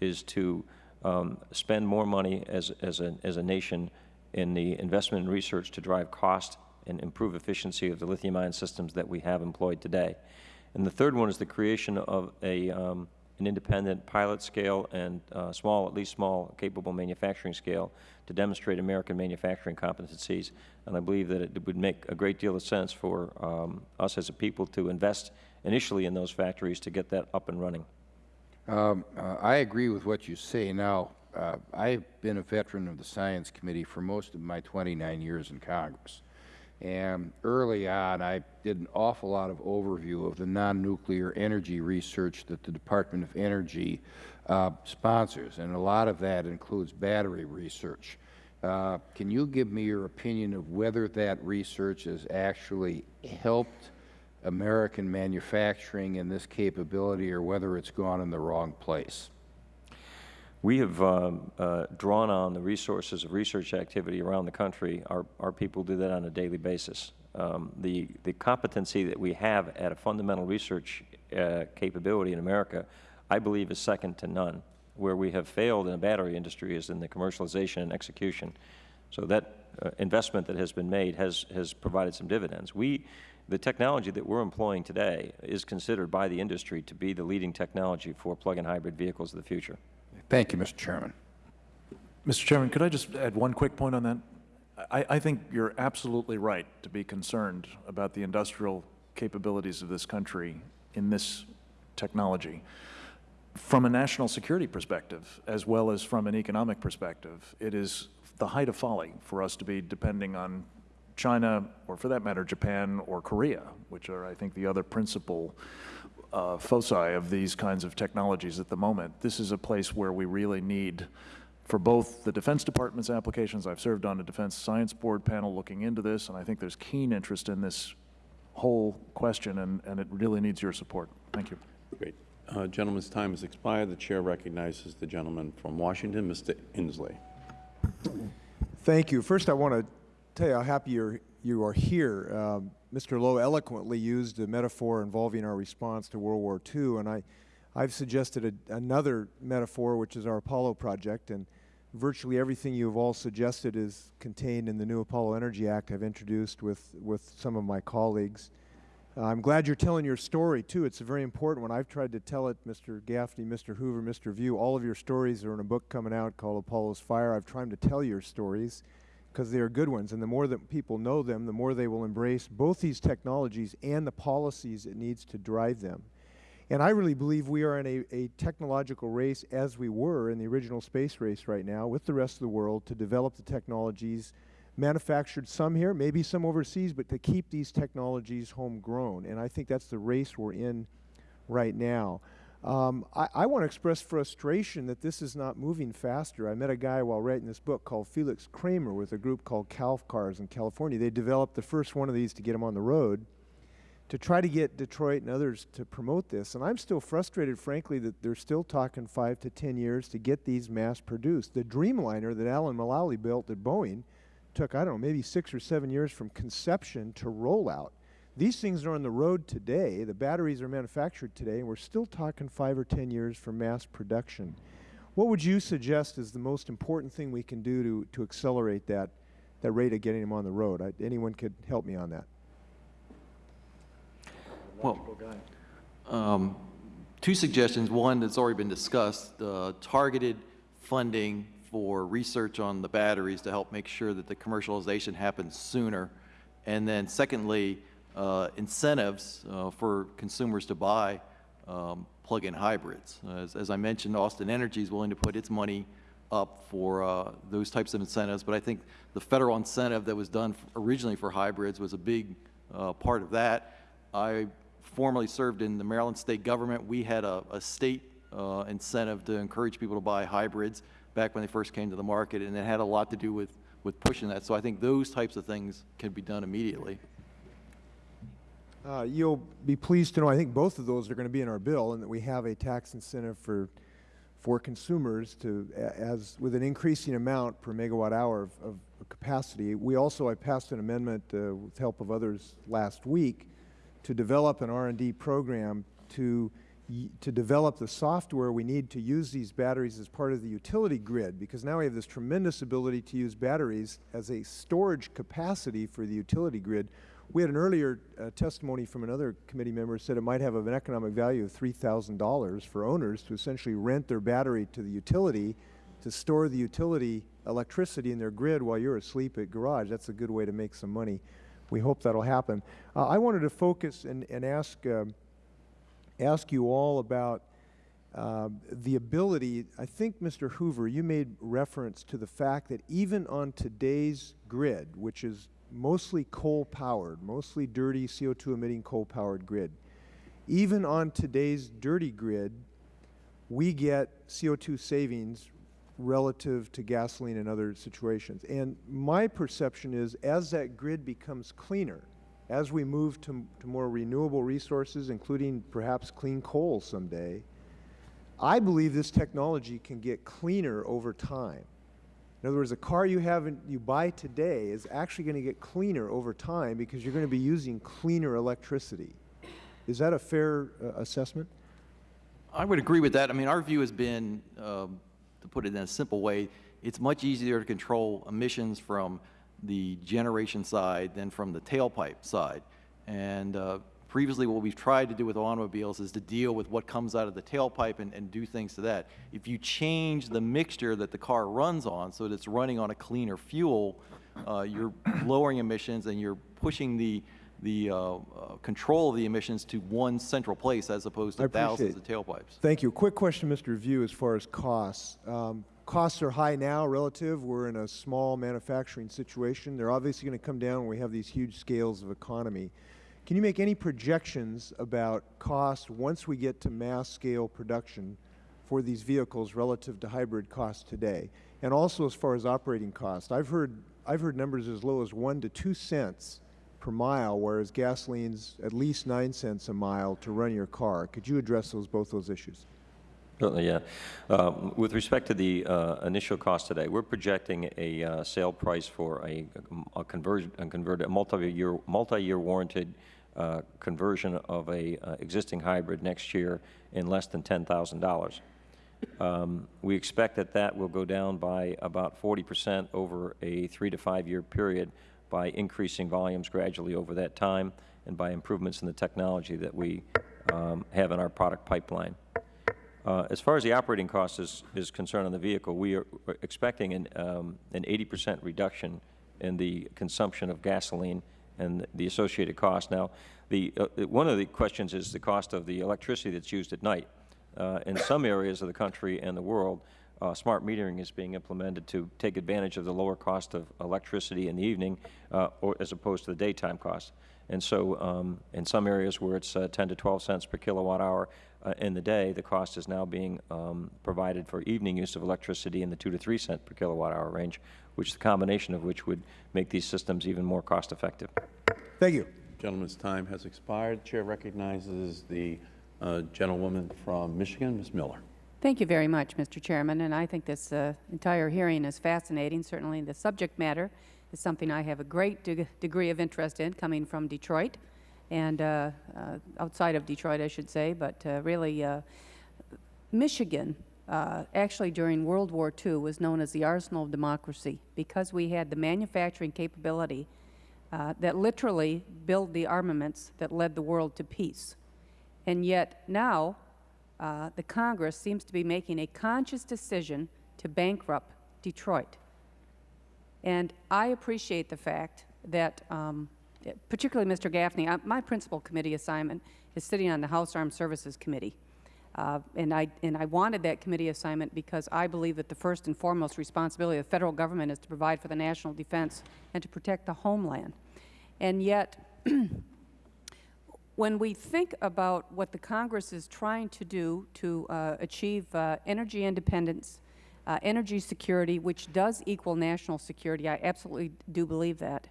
M: is to um, spend more money as, as, a, as a nation in the investment and research to drive cost and improve efficiency of the lithium-ion systems that we have employed today. And the third one is the creation of a, um, an independent pilot scale and uh, small, at least small, capable manufacturing scale to demonstrate American manufacturing competencies. And I believe that it would make a great deal of sense for um, us as a people to invest initially in those factories to get that up and running.
B: Um, uh, I agree with what you say. Now, uh, I've been a veteran of the Science Committee for most of my 29 years in Congress. And early on, I did an awful lot of overview of the non-nuclear energy research that the Department of Energy uh, sponsors, and a lot of that includes battery research. Uh, can you give me your opinion of whether that research has actually helped American manufacturing and this capability, or whether it's gone in the wrong place?
M: We have um, uh, drawn on the resources of research activity around the country. Our, our people do that on a daily basis. Um, the, the competency that we have at a fundamental research uh, capability in America, I believe, is second to none. Where we have failed in the battery industry is in the commercialization and execution. So that uh, investment that has been made has, has provided some dividends. We, the technology that we're employing today is considered by the industry to be the leading technology for plug-in hybrid vehicles of the future.
B: Thank you, Mr. Chairman.
O: Mr. Chairman, could I just add one quick point on that? I, I think you're absolutely right to be concerned about the industrial capabilities of this country in this technology. From a national security perspective, as well as from an economic perspective, it is the height of folly for us to be depending on China, or for that matter, Japan or Korea, which are, I think, the other principal uh, foci of these kinds of technologies at the moment. This is a place where we really need for both the Defense Department's applications. I've served on a Defense Science Board panel looking into this, and I think there's keen interest in this whole question, and, and it really needs your support. Thank you.
A: Great. Uh, Gentleman's time has expired. The Chair recognizes the gentleman from Washington, Mr. Inslee.
C: Thank you. First, I want to tell you how happy you're, you are here. Um, Mr. Lowe eloquently used a metaphor involving our response to World War II, and I, I've suggested a, another metaphor, which is our Apollo project, and virtually everything you have all suggested is contained in the new Apollo Energy Act I've introduced with, with some of my colleagues. Uh, I'm glad you're telling your story, too. It's a very important one. I've tried to tell it, Mr. Gaffney, Mr. Hoover, Mr. Vieau. All of your stories are in a book coming out called Apollo's Fire. I've tried to tell your stories because they are good ones. And the more that people know them, the more they will embrace both these technologies and the policies it needs to drive them. And I really believe we are in a, a technological race, as we were in the original space race right now, with the rest of the world to develop the technologies manufactured some here, maybe some overseas, but to keep these technologies homegrown. And I think that's the race we're in right now. Um, I, I want to express frustration that this is not moving faster. I met a guy while writing this book called Felix Kramer with a group called CalCars in California. They developed the first one of these to get them on the road to try to get Detroit and others to promote this. And I'm still frustrated, frankly, that they're still talking five to 10 years to get these mass produced. The Dreamliner that Alan Mulally built at Boeing took, I don't know, maybe six or seven years from conception to rollout. These things are on the road today. The batteries are manufactured today, and we're still talking five or 10 years for mass production. What would you suggest is the most important thing we can do to, to accelerate that, that rate of getting them on the road? I, anyone could help me on that.
E: Well, um, two suggestions. One that's already been discussed, uh, targeted funding for research on the batteries to help make sure that the commercialization happens sooner. And then secondly, incentives uh, for consumers to buy um, plug-in hybrids. As, as, I mentioned, Austin Energy is willing to put its money up for uh, those types of incentives, but I think the federal incentive that was done originally for hybrids was a big uh, part of that. I formerly served in the Maryland state government. We had a, a state uh, incentive to encourage people to buy hybrids back when they first came to the market, and it had a lot to do with, with pushing that. So I think those types of things can be done immediately.
C: Uh, you'll be pleased to know I think both of those are going to be in our bill and that we have a tax incentive for for consumers to as with an increasing amount per megawatt hour of, of capacity. We also I passed an amendment uh, with help of others last week to develop an R&D program to to develop the software we need to use these batteries as part of the utility grid because now we have this tremendous ability to use batteries as a storage capacity for the utility grid. We had an earlier uh, testimony from another committee member said it might have an economic value of $3,000 for owners to essentially rent their battery to the utility to store the utility electricity in their grid while you're asleep at garage. That's a good way to make some money. We hope that will happen. Uh, I wanted to focus and, and ask uh, ask you all about uh, the ability, I think, Mr. Hoover, you made reference to the fact that even on today's grid, which is mostly coal-powered, mostly dirty CO2 emitting coal-powered grid, even on today's dirty grid, we get CO2 savings relative to gasoline and other situations. And my perception is as that grid becomes cleaner, as we move to, to more renewable resources, including perhaps clean coal someday, I believe this technology can get cleaner over time. In other words, a car you have you buy today is actually going to get cleaner over time because you're going to be using cleaner electricity. Is that a fair uh, assessment?
E: I would agree with that. I mean, our view has been, um, to put it in a simple way, it's much easier to control emissions from the generation side than from the tailpipe side. And uh, previously, what we've tried to do with automobiles is to deal with what comes out of the tailpipe and, and do things to that. If you change the mixture that the car runs on so that it's running on a cleaner fuel, uh, you're lowering emissions and you're pushing the, the uh, uh, control of the emissions to one central place as opposed to thousands of tailpipes.
C: Thank you. Quick question, Mr. Vieau, as far as costs. Um, costs are high now relative. We're in a small manufacturing situation. They're obviously going to come down when we have these huge scales of economy. Can you make any projections about cost once we get to mass scale production for these vehicles relative to hybrid costs today? And also as far as operating costs, I've heard, I've heard numbers as low as one to two cents per mile, whereas gasoline's at least nine cents a mile to run your car. Could you address those, both those issues?
M: Certainly, yeah. Um, With respect to the uh, initial cost today, we're projecting a uh, sale price for a a a converted, multi-year, multi-year warranted uh, conversion of a uh, existing hybrid next year in less than $10,000. Um, We expect that that will go down by about 40 percent over a three to five-year period by increasing volumes gradually over that time and by improvements in the technology that we um, have in our product pipeline. Uh, As far as the operating cost is, is concerned on the vehicle, we are expecting an, um, an 80 percent reduction in the consumption of gasoline and the associated cost. Now, the, uh, one of the questions is the cost of the electricity that's used at night. Uh, in some areas of the country and the world, uh, smart metering is being implemented to take advantage of the lower cost of electricity in the evening uh, or as opposed to the daytime cost. And so um, in some areas where it's uh, 10 to 12 cents per kilowatt hour uh, in the day, the cost is now being um, provided for evening use of electricity in the 2 to 3 cent per kilowatt hour range, which the combination of which would make these systems even more cost effective.
C: Thank you.
A: Gentleman's time has expired. Chair recognizes the uh, gentlewoman from Michigan, Ms. Miller.
D: Thank you very much, Mr. Chairman, and I think this uh, entire hearing is fascinating. Certainly the subject matter is something I have a great de degree of interest in, coming from Detroit, and uh, uh, outside of Detroit, I should say, but uh, really uh, Michigan, uh, actually during World War II, was known as the arsenal of democracy because we had the manufacturing capability that literally built the armaments that led the world to peace. And yet now, the Congress seems to be making a conscious decision to bankrupt Detroit. And I appreciate the fact that, um, particularly Mr. Gaffney, I, my principal committee assignment is sitting on the House Armed Services Committee. Uh, and, I, and I wanted that committee assignment because I believe that the first and foremost responsibility of the Federal Government is to provide for the national defense and to protect the homeland. And yet, when we think about what the Congress is trying to do to uh, achieve uh, energy independence, uh, energy security, which does equal national security, I absolutely do believe that,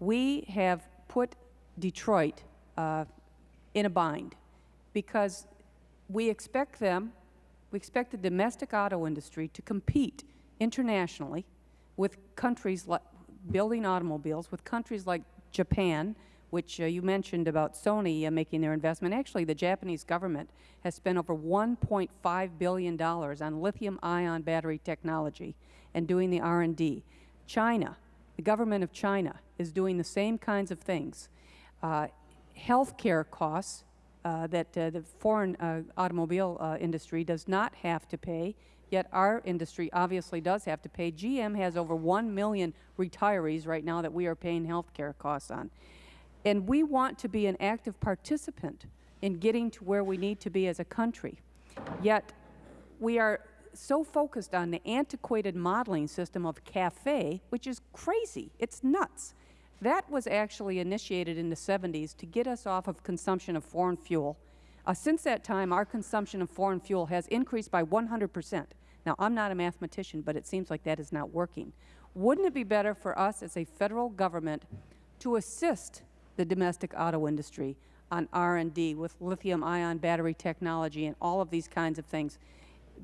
D: we have put Detroit uh, in a bind because we expect them, we expect the domestic auto industry to compete internationally with countries like building automobiles, with countries like Japan, which uh, you mentioned about Sony uh, making their investment. Actually, the Japanese government has spent over $1.5 billion on lithium-ion battery technology and doing the R&D. China, the government of China, is doing the same kinds of things. Uh, health care costs uh, that uh, the foreign uh, automobile uh, industry does not have to pay, yet our industry obviously does have to pay. GM has over 1 million retirees right now that we are paying health care costs on. And we want to be an active participant in getting to where we need to be as a country. Yet we are so focused on the antiquated modeling system of CAFE, which is crazy. It's nuts. That was actually initiated in the 70s to get us off of consumption of foreign fuel. Uh, since that time, our consumption of foreign fuel has increased by 100 percent. Now, I'm not a mathematician, but it seems like that is not working. Wouldn't it be better for us as a Federal Government to assist the domestic auto industry on R&D with lithium-ion battery technology and all of these kinds of things?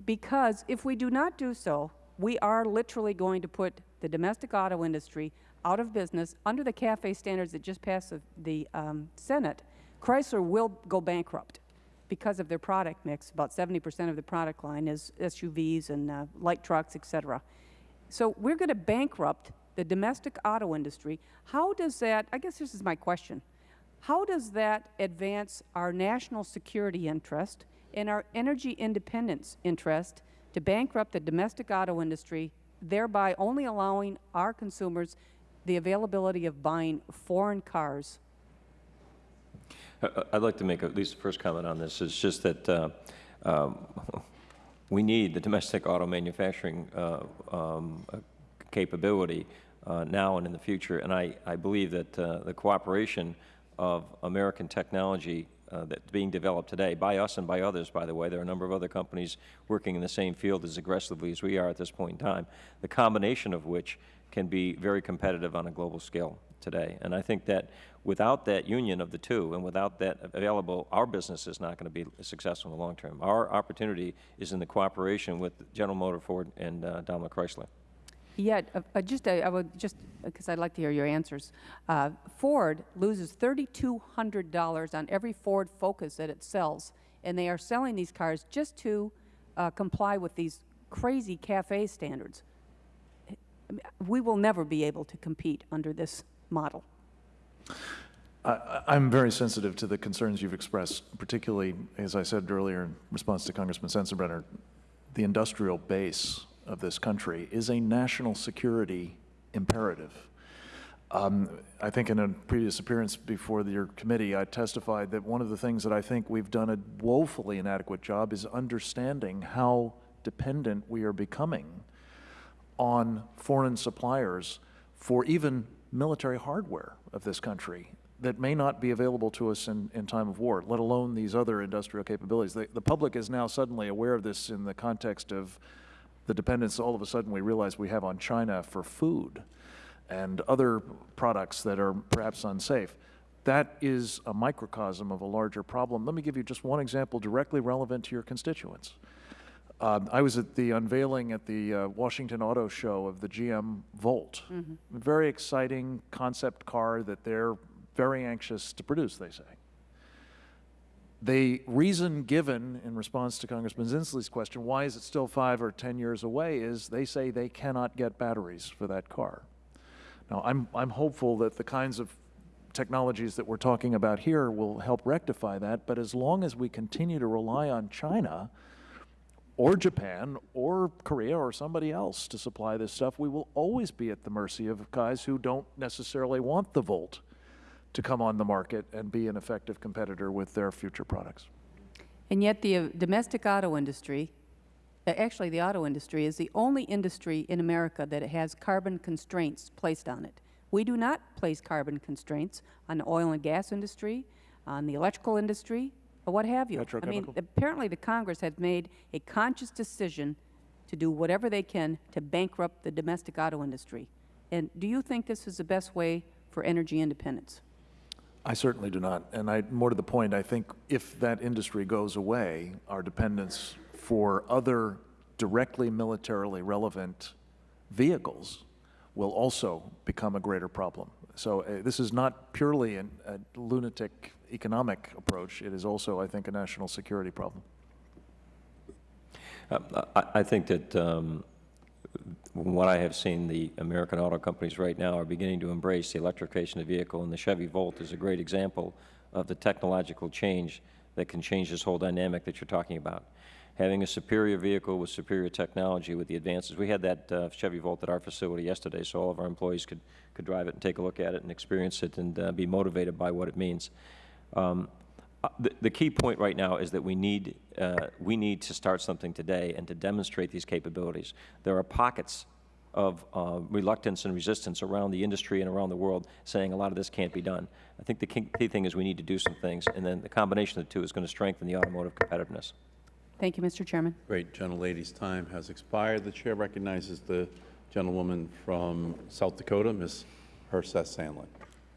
D: Because if we do not do so, we are literally going to put the domestic auto industry out of business under the CAFE standards that just passed the, the um, Senate. Chrysler will go bankrupt because of their product mix. About 70 percent of the product line is SUVs and uh, light trucks, et cetera. So we're going to bankrupt the domestic auto industry, how does that, I guess this is my question, how does that advance our national security interest and our energy independence interest to bankrupt the domestic auto industry, thereby only allowing our consumers the availability of buying foreign cars?
M: I'd like to make at least the first comment on this. It's just that uh, um, we need the domestic auto manufacturing uh, um, capability uh, now and in the future. And I, I believe that uh, the cooperation of American technology uh, that's being developed today by us and by others, by the way, there are a number of other companies working in the same field as aggressively as we are at this point in time, the combination of which can be very competitive on a global scale today. And I think that without that union of the two and without that available, our business is not going to be successful in the long term. Our opportunity is in the cooperation with General Motor, Ford, and uh, Daimler Chrysler.
D: Yet, uh, uh, just, uh, I would just, because I'd like to hear your answers. Uh, Ford loses $3,200 on every Ford Focus that it sells, and they are selling these cars just to uh, comply with these crazy CAFE standards. We will never be able to compete under this model.
O: I'm very sensitive to the concerns you've expressed, particularly, as I said earlier in response to Congressman Sensenbrenner, the industrial base of this country is a national security imperative. Um, I think in a previous appearance before your committee, I testified that one of the things that I think we've done a woefully inadequate job is understanding how dependent we are becoming on foreign suppliers for even military hardware of this country that may not be available to us in, in time of war, let alone these other industrial capabilities. The, the public is now suddenly aware of this in the context of the dependence all of a sudden we realize we have on China for food and other products that are perhaps unsafe. That is a microcosm of a larger problem. Let me give you just one example directly relevant to your constituents. Um, I was at the unveiling at the uh, Washington Auto Show of the GM Volt. A very exciting concept car that they're very anxious to produce, they say. The reason given in response to Congressman Inslee's question, why is it still five or 10 years away, is they say they cannot get batteries for that car. Now, I'm, I'm hopeful that the kinds of technologies that we're talking about here will help rectify that, but as long as we continue to rely on China or Japan or Korea or somebody else to supply this stuff, we will always be at the mercy of guys who don't necessarily want the Volt to come on the market and be an effective competitor with their future products.
D: And yet the uh, domestic auto industry, uh, actually the auto industry, is the only industry in America that has carbon constraints placed on it. We do not place carbon constraints on the oil and gas industry, on the electrical industry, or what have you. I mean, apparently the Congress has made a conscious decision to do whatever they can to bankrupt the domestic auto industry. And do you think this is the best way for energy independence?
O: I certainly do not. And I, more to the point, I think if that industry goes away, our dependence for other directly militarily relevant vehicles will also become a greater problem. So uh, this is not purely an, a lunatic economic approach. It is also, I think, a national security problem.
M: Uh, I, I think that um, from what I have seen, the American auto companies right now are beginning to embrace the electrification of the vehicle, and the Chevy Volt is a great example of the technological change that can change this whole dynamic that you're talking about. Having a superior vehicle with superior technology with the advances. We had that uh, Chevy Volt at our facility yesterday, so all of our employees could, could drive it and take a look at it and experience it and uh, be motivated by what it means. Um, The, the key point right now is that we need, uh, we need to start something today and to demonstrate these capabilities. There are pockets of uh, reluctance and resistance around the industry and around the world saying a lot of this can't be done. I think the key key thing is we need to do some things, and then the combination of the two is going to strengthen the automotive competitiveness.
D: Thank you, Mr. Chairman.
A: Great, gentlelady's time has expired. The chair recognizes the gentlewoman from South Dakota, Ms. Herseth Sandlin.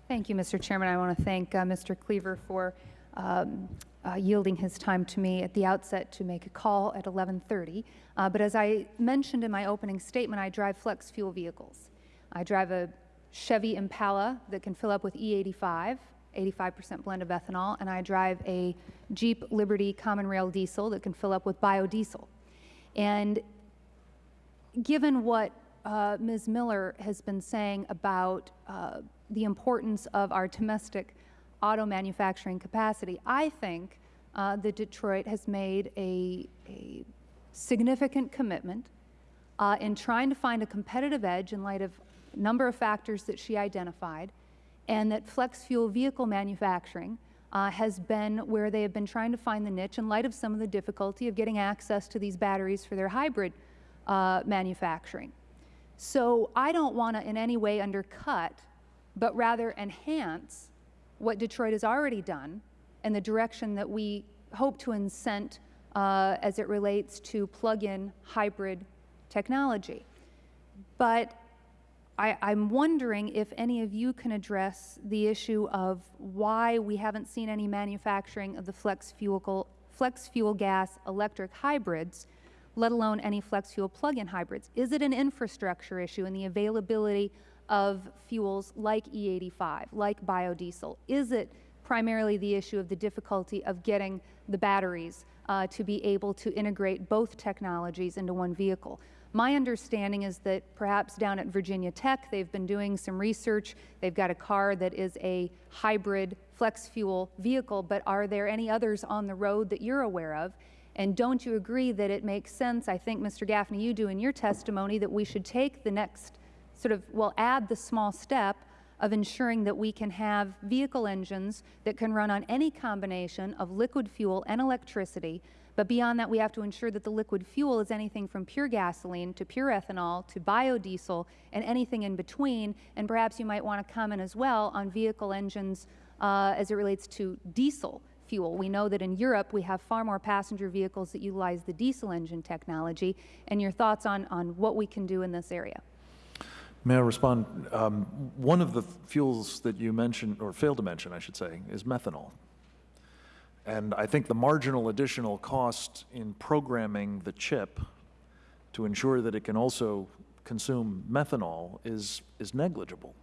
J: Thank you, Mr. Chairman. I want to thank uh, Mr. Cleaver for um, uh, yielding his time to me at the outset to make a call at 11:30. Uh, But as I mentioned in my opening statement, I drive flex fuel vehicles. I drive a Chevy Impala that can fill up with E E85, 85% blend of ethanol, and I drive a Jeep Liberty Common Rail diesel that can fill up with biodiesel. And given what uh, Ms. Miller has been saying about uh, the importance of our domestic auto manufacturing capacity. I think uh, that Detroit has made a, a significant commitment uh, in trying to find a competitive edge in light of a number of factors that she identified, and that flex fuel vehicle manufacturing uh, has been where they have been trying to find the niche in light of some of the difficulty of getting access to these batteries for their hybrid uh, manufacturing. So I don't want to in any way undercut, but rather enhance what Detroit has already done and the direction that we hope to incent uh, as it relates to plug-in hybrid technology. But I, I'm wondering if any of you can address the issue of why we haven't seen any manufacturing of the flex fuel, flex fuel gas electric hybrids, let alone any flex fuel plug-in hybrids. Is it an infrastructure issue in the availability of fuels like E85, like biodiesel? Is it primarily the issue of the difficulty of getting the batteries uh, to be able to integrate both technologies into one vehicle? My understanding is that perhaps down at Virginia Tech, they've been doing some research. They've got a car that is a hybrid flex fuel vehicle, but are there any others on the road that you're aware of? And don't you agree that it makes sense, I think, Mr. Gaffney, you do in your testimony, that we should take the next sort of, will add the small step of ensuring that we can have vehicle engines that can run on any combination of liquid fuel and electricity but beyond that, we have to ensure that the liquid fuel is anything from pure gasoline to pure ethanol to biodiesel and anything in between. And perhaps you might want to comment as well on vehicle engines uh, as it relates to diesel fuel. We know that in Europe we have far more passenger vehicles that utilize the diesel engine technology. And your thoughts on, on what we can do in this area?
O: May I respond? Um, one of the fuels that you mentioned, or failed to mention, I should say, is methanol. And I think the marginal additional cost in programming the chip to ensure that it can also consume methanol is, is negligible.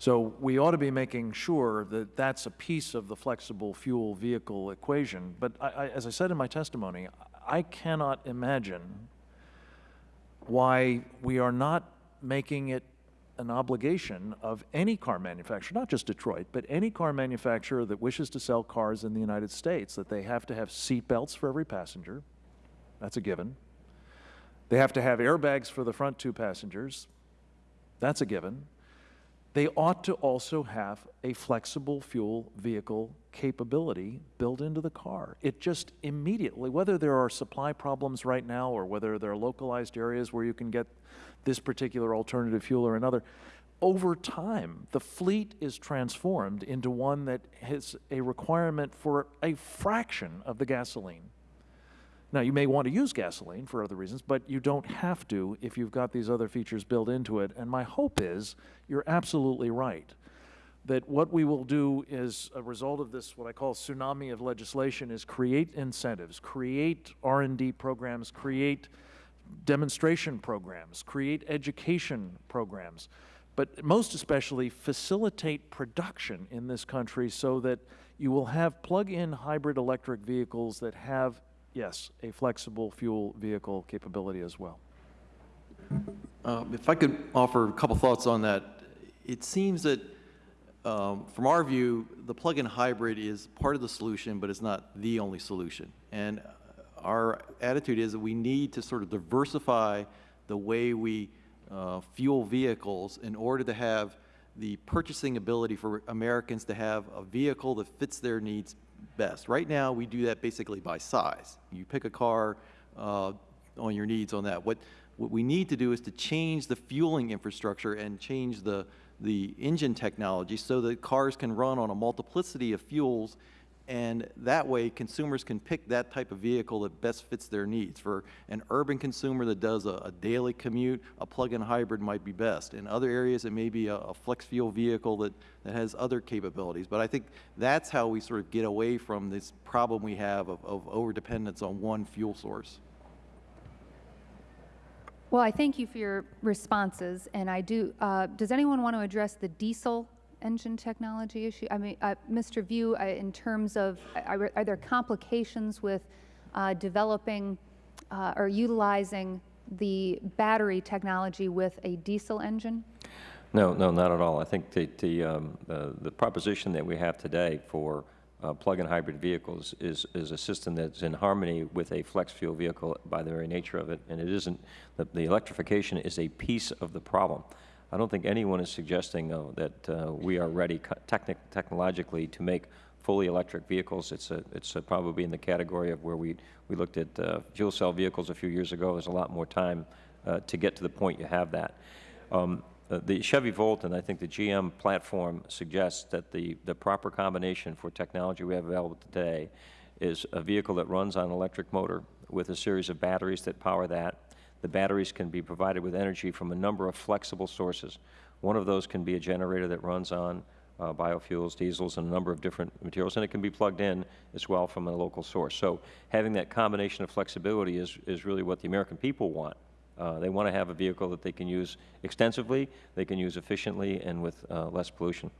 O: So we ought to be making sure that that's a piece of the flexible fuel vehicle equation. But I, I, as I said in my testimony, I cannot imagine why we are not making it an obligation of any car manufacturer, not just Detroit, but any car manufacturer that wishes to sell cars in the United States, that they have to have seat belts for every passenger. That's a given. They have to have airbags for the front two passengers. That's a given. They ought to also have a flexible fuel vehicle capability built into the car. It just immediately, whether there are supply problems right now or whether there are localized areas where you can get this particular alternative fuel or another, over time, the fleet is transformed into one that has a requirement for a fraction of the gasoline. Now, you may want to use gasoline for other reasons, but you don't have to if you've got these other features built into it. And my hope is you're absolutely right that what we will do is a result of this what I call tsunami of legislation is create incentives, create R&D programs, create demonstration programs, create education programs, but most especially facilitate production in this country so that you will have plug-in hybrid electric vehicles that have, yes, a flexible fuel vehicle capability as well.
E: Uh, if I could offer a couple thoughts on that. It seems that um, from our view, the plug-in hybrid is part of the solution, but it's not the only solution. And our attitude is that we need to sort of diversify the way we uh, fuel vehicles in order to have the purchasing ability for Americans to have a vehicle that fits their needs best. Right now, we do that basically by size. You pick a car uh, on your needs on that. What, what we need to do is to change the fueling infrastructure and change the, the engine technology so that cars can run on a multiplicity of fuels and that way consumers can pick that type of vehicle that best fits their needs. For an urban consumer that does a, a daily commute, a plug-in hybrid might be best. In other areas, it may be a, a, flex fuel vehicle that, that has other capabilities. But I think that's how we sort of get away from this problem we have of, of overdependence on one fuel source.
J: Well, I thank you for your responses, and I do. Uh, does anyone want to address the diesel engine technology issue? I mean, uh, Mr. Vieau, uh, in terms of, are, are there complications with uh, developing uh, or utilizing the battery technology with a diesel engine?
M: No, no, not at all. I think the, the, um, the, the proposition that we have today for uh, plug-in hybrid vehicles is, is a system that's in harmony with a flex fuel vehicle by the very nature of it, and it isn't, the, the electrification is a piece of the problem. I don't think anyone is suggesting, though, that uh, we are ready technic technologically to make fully electric vehicles. It's, a, it's a probably in the category of where we, we looked at uh, fuel cell vehicles a few years ago. There's a lot more time uh, to get to the point you have that. Um, uh, the Chevy Volt and I think the GM platform suggests that the, the proper combination for technology we have available today is a vehicle that runs on an electric motor with a series of batteries that power that. The batteries can be provided with energy from a number of flexible sources. One of those can be a generator that runs on uh, biofuels, diesels, and a number of different materials, and it can be plugged in as well from a local source. So having that combination of flexibility is, is really what the American people want. Uh, they want to have a vehicle that they can use extensively, they can use efficiently, and with uh, less pollution.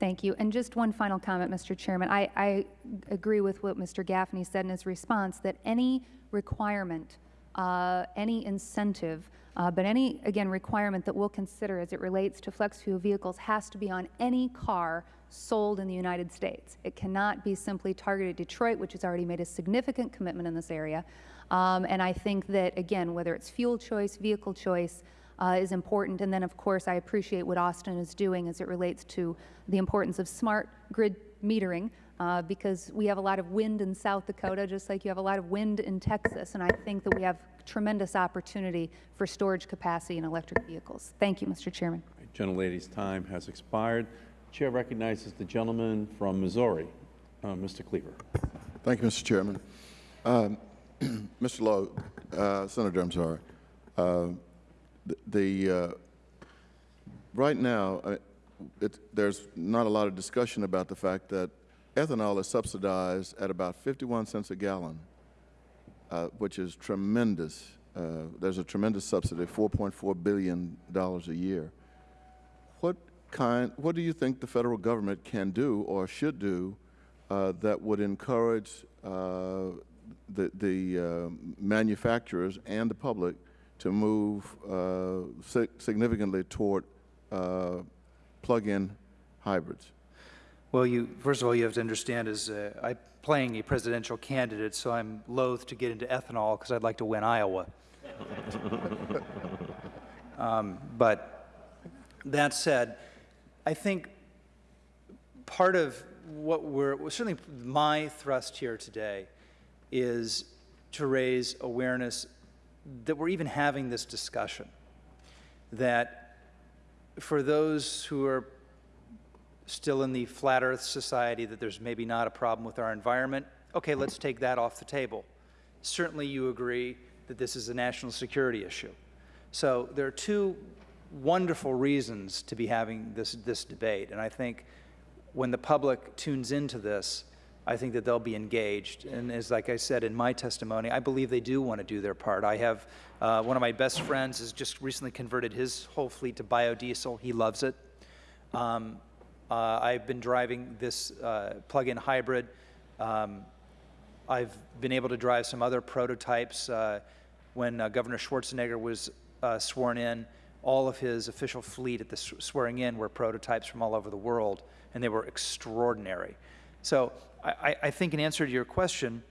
J: Thank you. And just one final comment, Mr. Chairman. I, I agree with what Mr. Gaffney said in his response, that any requirement, uh, any incentive, uh, but any, again, requirement that we'll consider as it relates to flex fuel vehicles has to be on any car sold in the United States. It cannot be simply targeted Detroit, which has already made a significant commitment in this area. Um, and I think that, again, whether it's fuel choice, vehicle choice, uh, is important. And then, of course, I appreciate what Austin is doing as it relates to the importance of smart grid metering, uh, because we have a lot of wind in South Dakota, just like you have a lot of wind in Texas. And I think that we have tremendous opportunity for storage capacity in electric vehicles. Thank you, Mr. Chairman.
A: Gentlelady's time has expired. Chair recognizes the gentleman from Missouri, uh, Mr. Cleaver.
I: Thank you, Mr. Chairman. Um, Mr. Lowe, uh, Senator, I'm sorry. Uh, the, the uh, right now, it, there's not a lot of discussion about the fact that ethanol is subsidized at about 51 cents a gallon, uh, which is tremendous. Uh, there's a tremendous subsidy, 4.4 billion dollars a year. What kind? What do you think the federal government can do or should do uh, that would encourage uh, the, the uh, manufacturers and the public to move uh, si significantly toward plug-in hybrids?
N: Well, you, first of all, you have to understand is uh, I'm playing a presidential candidate, so I'm loath to get into ethanol because I'd like to win Iowa. um, but that said, I think part of what we're, well, certainly my thrust here today is to raise awareness that we're even having this discussion. That for those who are still in the flat earth society, that there's maybe not a problem with our environment, okay, let's take that off the table. Certainly you agree that this is a national security issue. So there are two wonderful reasons to be having this, this debate. And I think when the public tunes into this, I think that they'll be engaged. And as like I said in my testimony, I believe they do want to do their part. I have uh, one of my best friends has just recently converted his whole fleet to biodiesel. He loves it. Um, uh, I've been driving this uh, plug-in hybrid. Um, I've been able to drive some other prototypes. Uh, when uh, Governor Schwarzenegger was uh, sworn in, all of his official fleet at the swearing in were prototypes from all over the world, and they were extraordinary. So I, I think in answer to your question,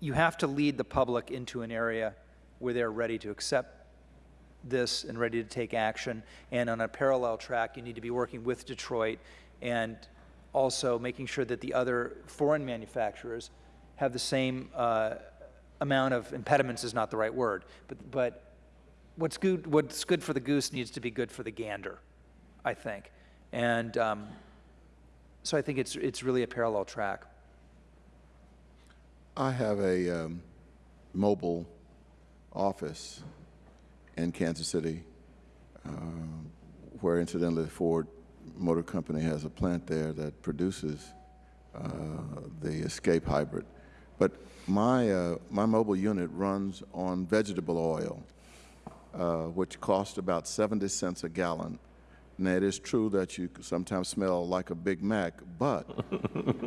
N: you have to lead the public into an area where they're ready to accept this and ready to take action. And on a parallel track, you need to be working with Detroit and also making sure that the other foreign manufacturers have the same uh, amount of impediments is not the right word, but, but what's, good, what's good for the goose needs to be good for the gander, I think. And um, so I think it's, it's really a parallel track.
I: I have a um, mobile office in Kansas City, uh, where incidentally Ford Motor Company has a plant there that produces uh, the Escape Hybrid. But my, uh, my mobile unit runs on vegetable oil, uh, which costs about 70 cents a gallon. Now, it is true that you sometimes smell like a Big Mac, but.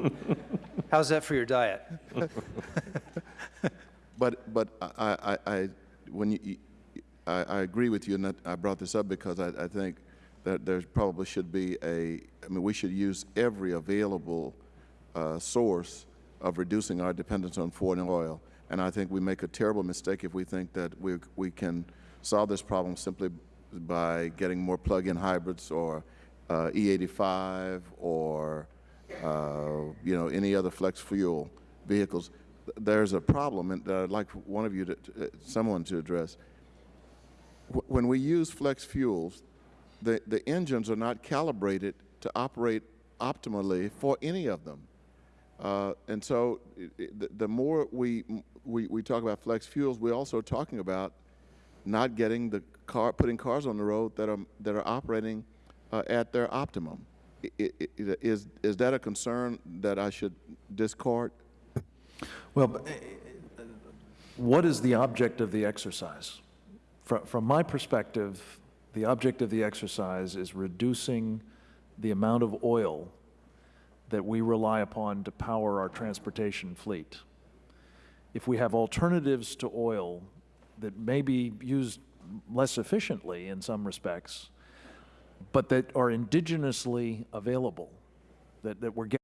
N: How's that for your diet?
I: but but I, I, I, when you, you- I, I agree with you, and I brought this up because I, I think that there probably should be a, I mean, we should use every available uh, source of reducing our dependence on foreign oil. And I think we make a terrible mistake if we think that we, we can solve this problem simply by getting more plug-in hybrids or uh, E85 or, uh, you know, any other flex fuel vehicles. There's a problem and that I'd like one of you to, uh, someone to address. Wh- When we use flex fuels, the, the engines are not calibrated to operate optimally for any of them. Uh, and so the, the more we, we, we talk about flex fuels, we're also talking about not getting the car, putting cars on the road that are, that are operating uh, at their optimum. Is, is that a concern that I should discard?
O: Well, eh, eh, what is the object of the exercise? From, from my perspective, the object of the exercise is reducing the amount of oil that we rely upon to power our transportation fleet. If we have alternatives to oil that may be used less efficiently in some respects, but that are indigenously available, that, that we're getting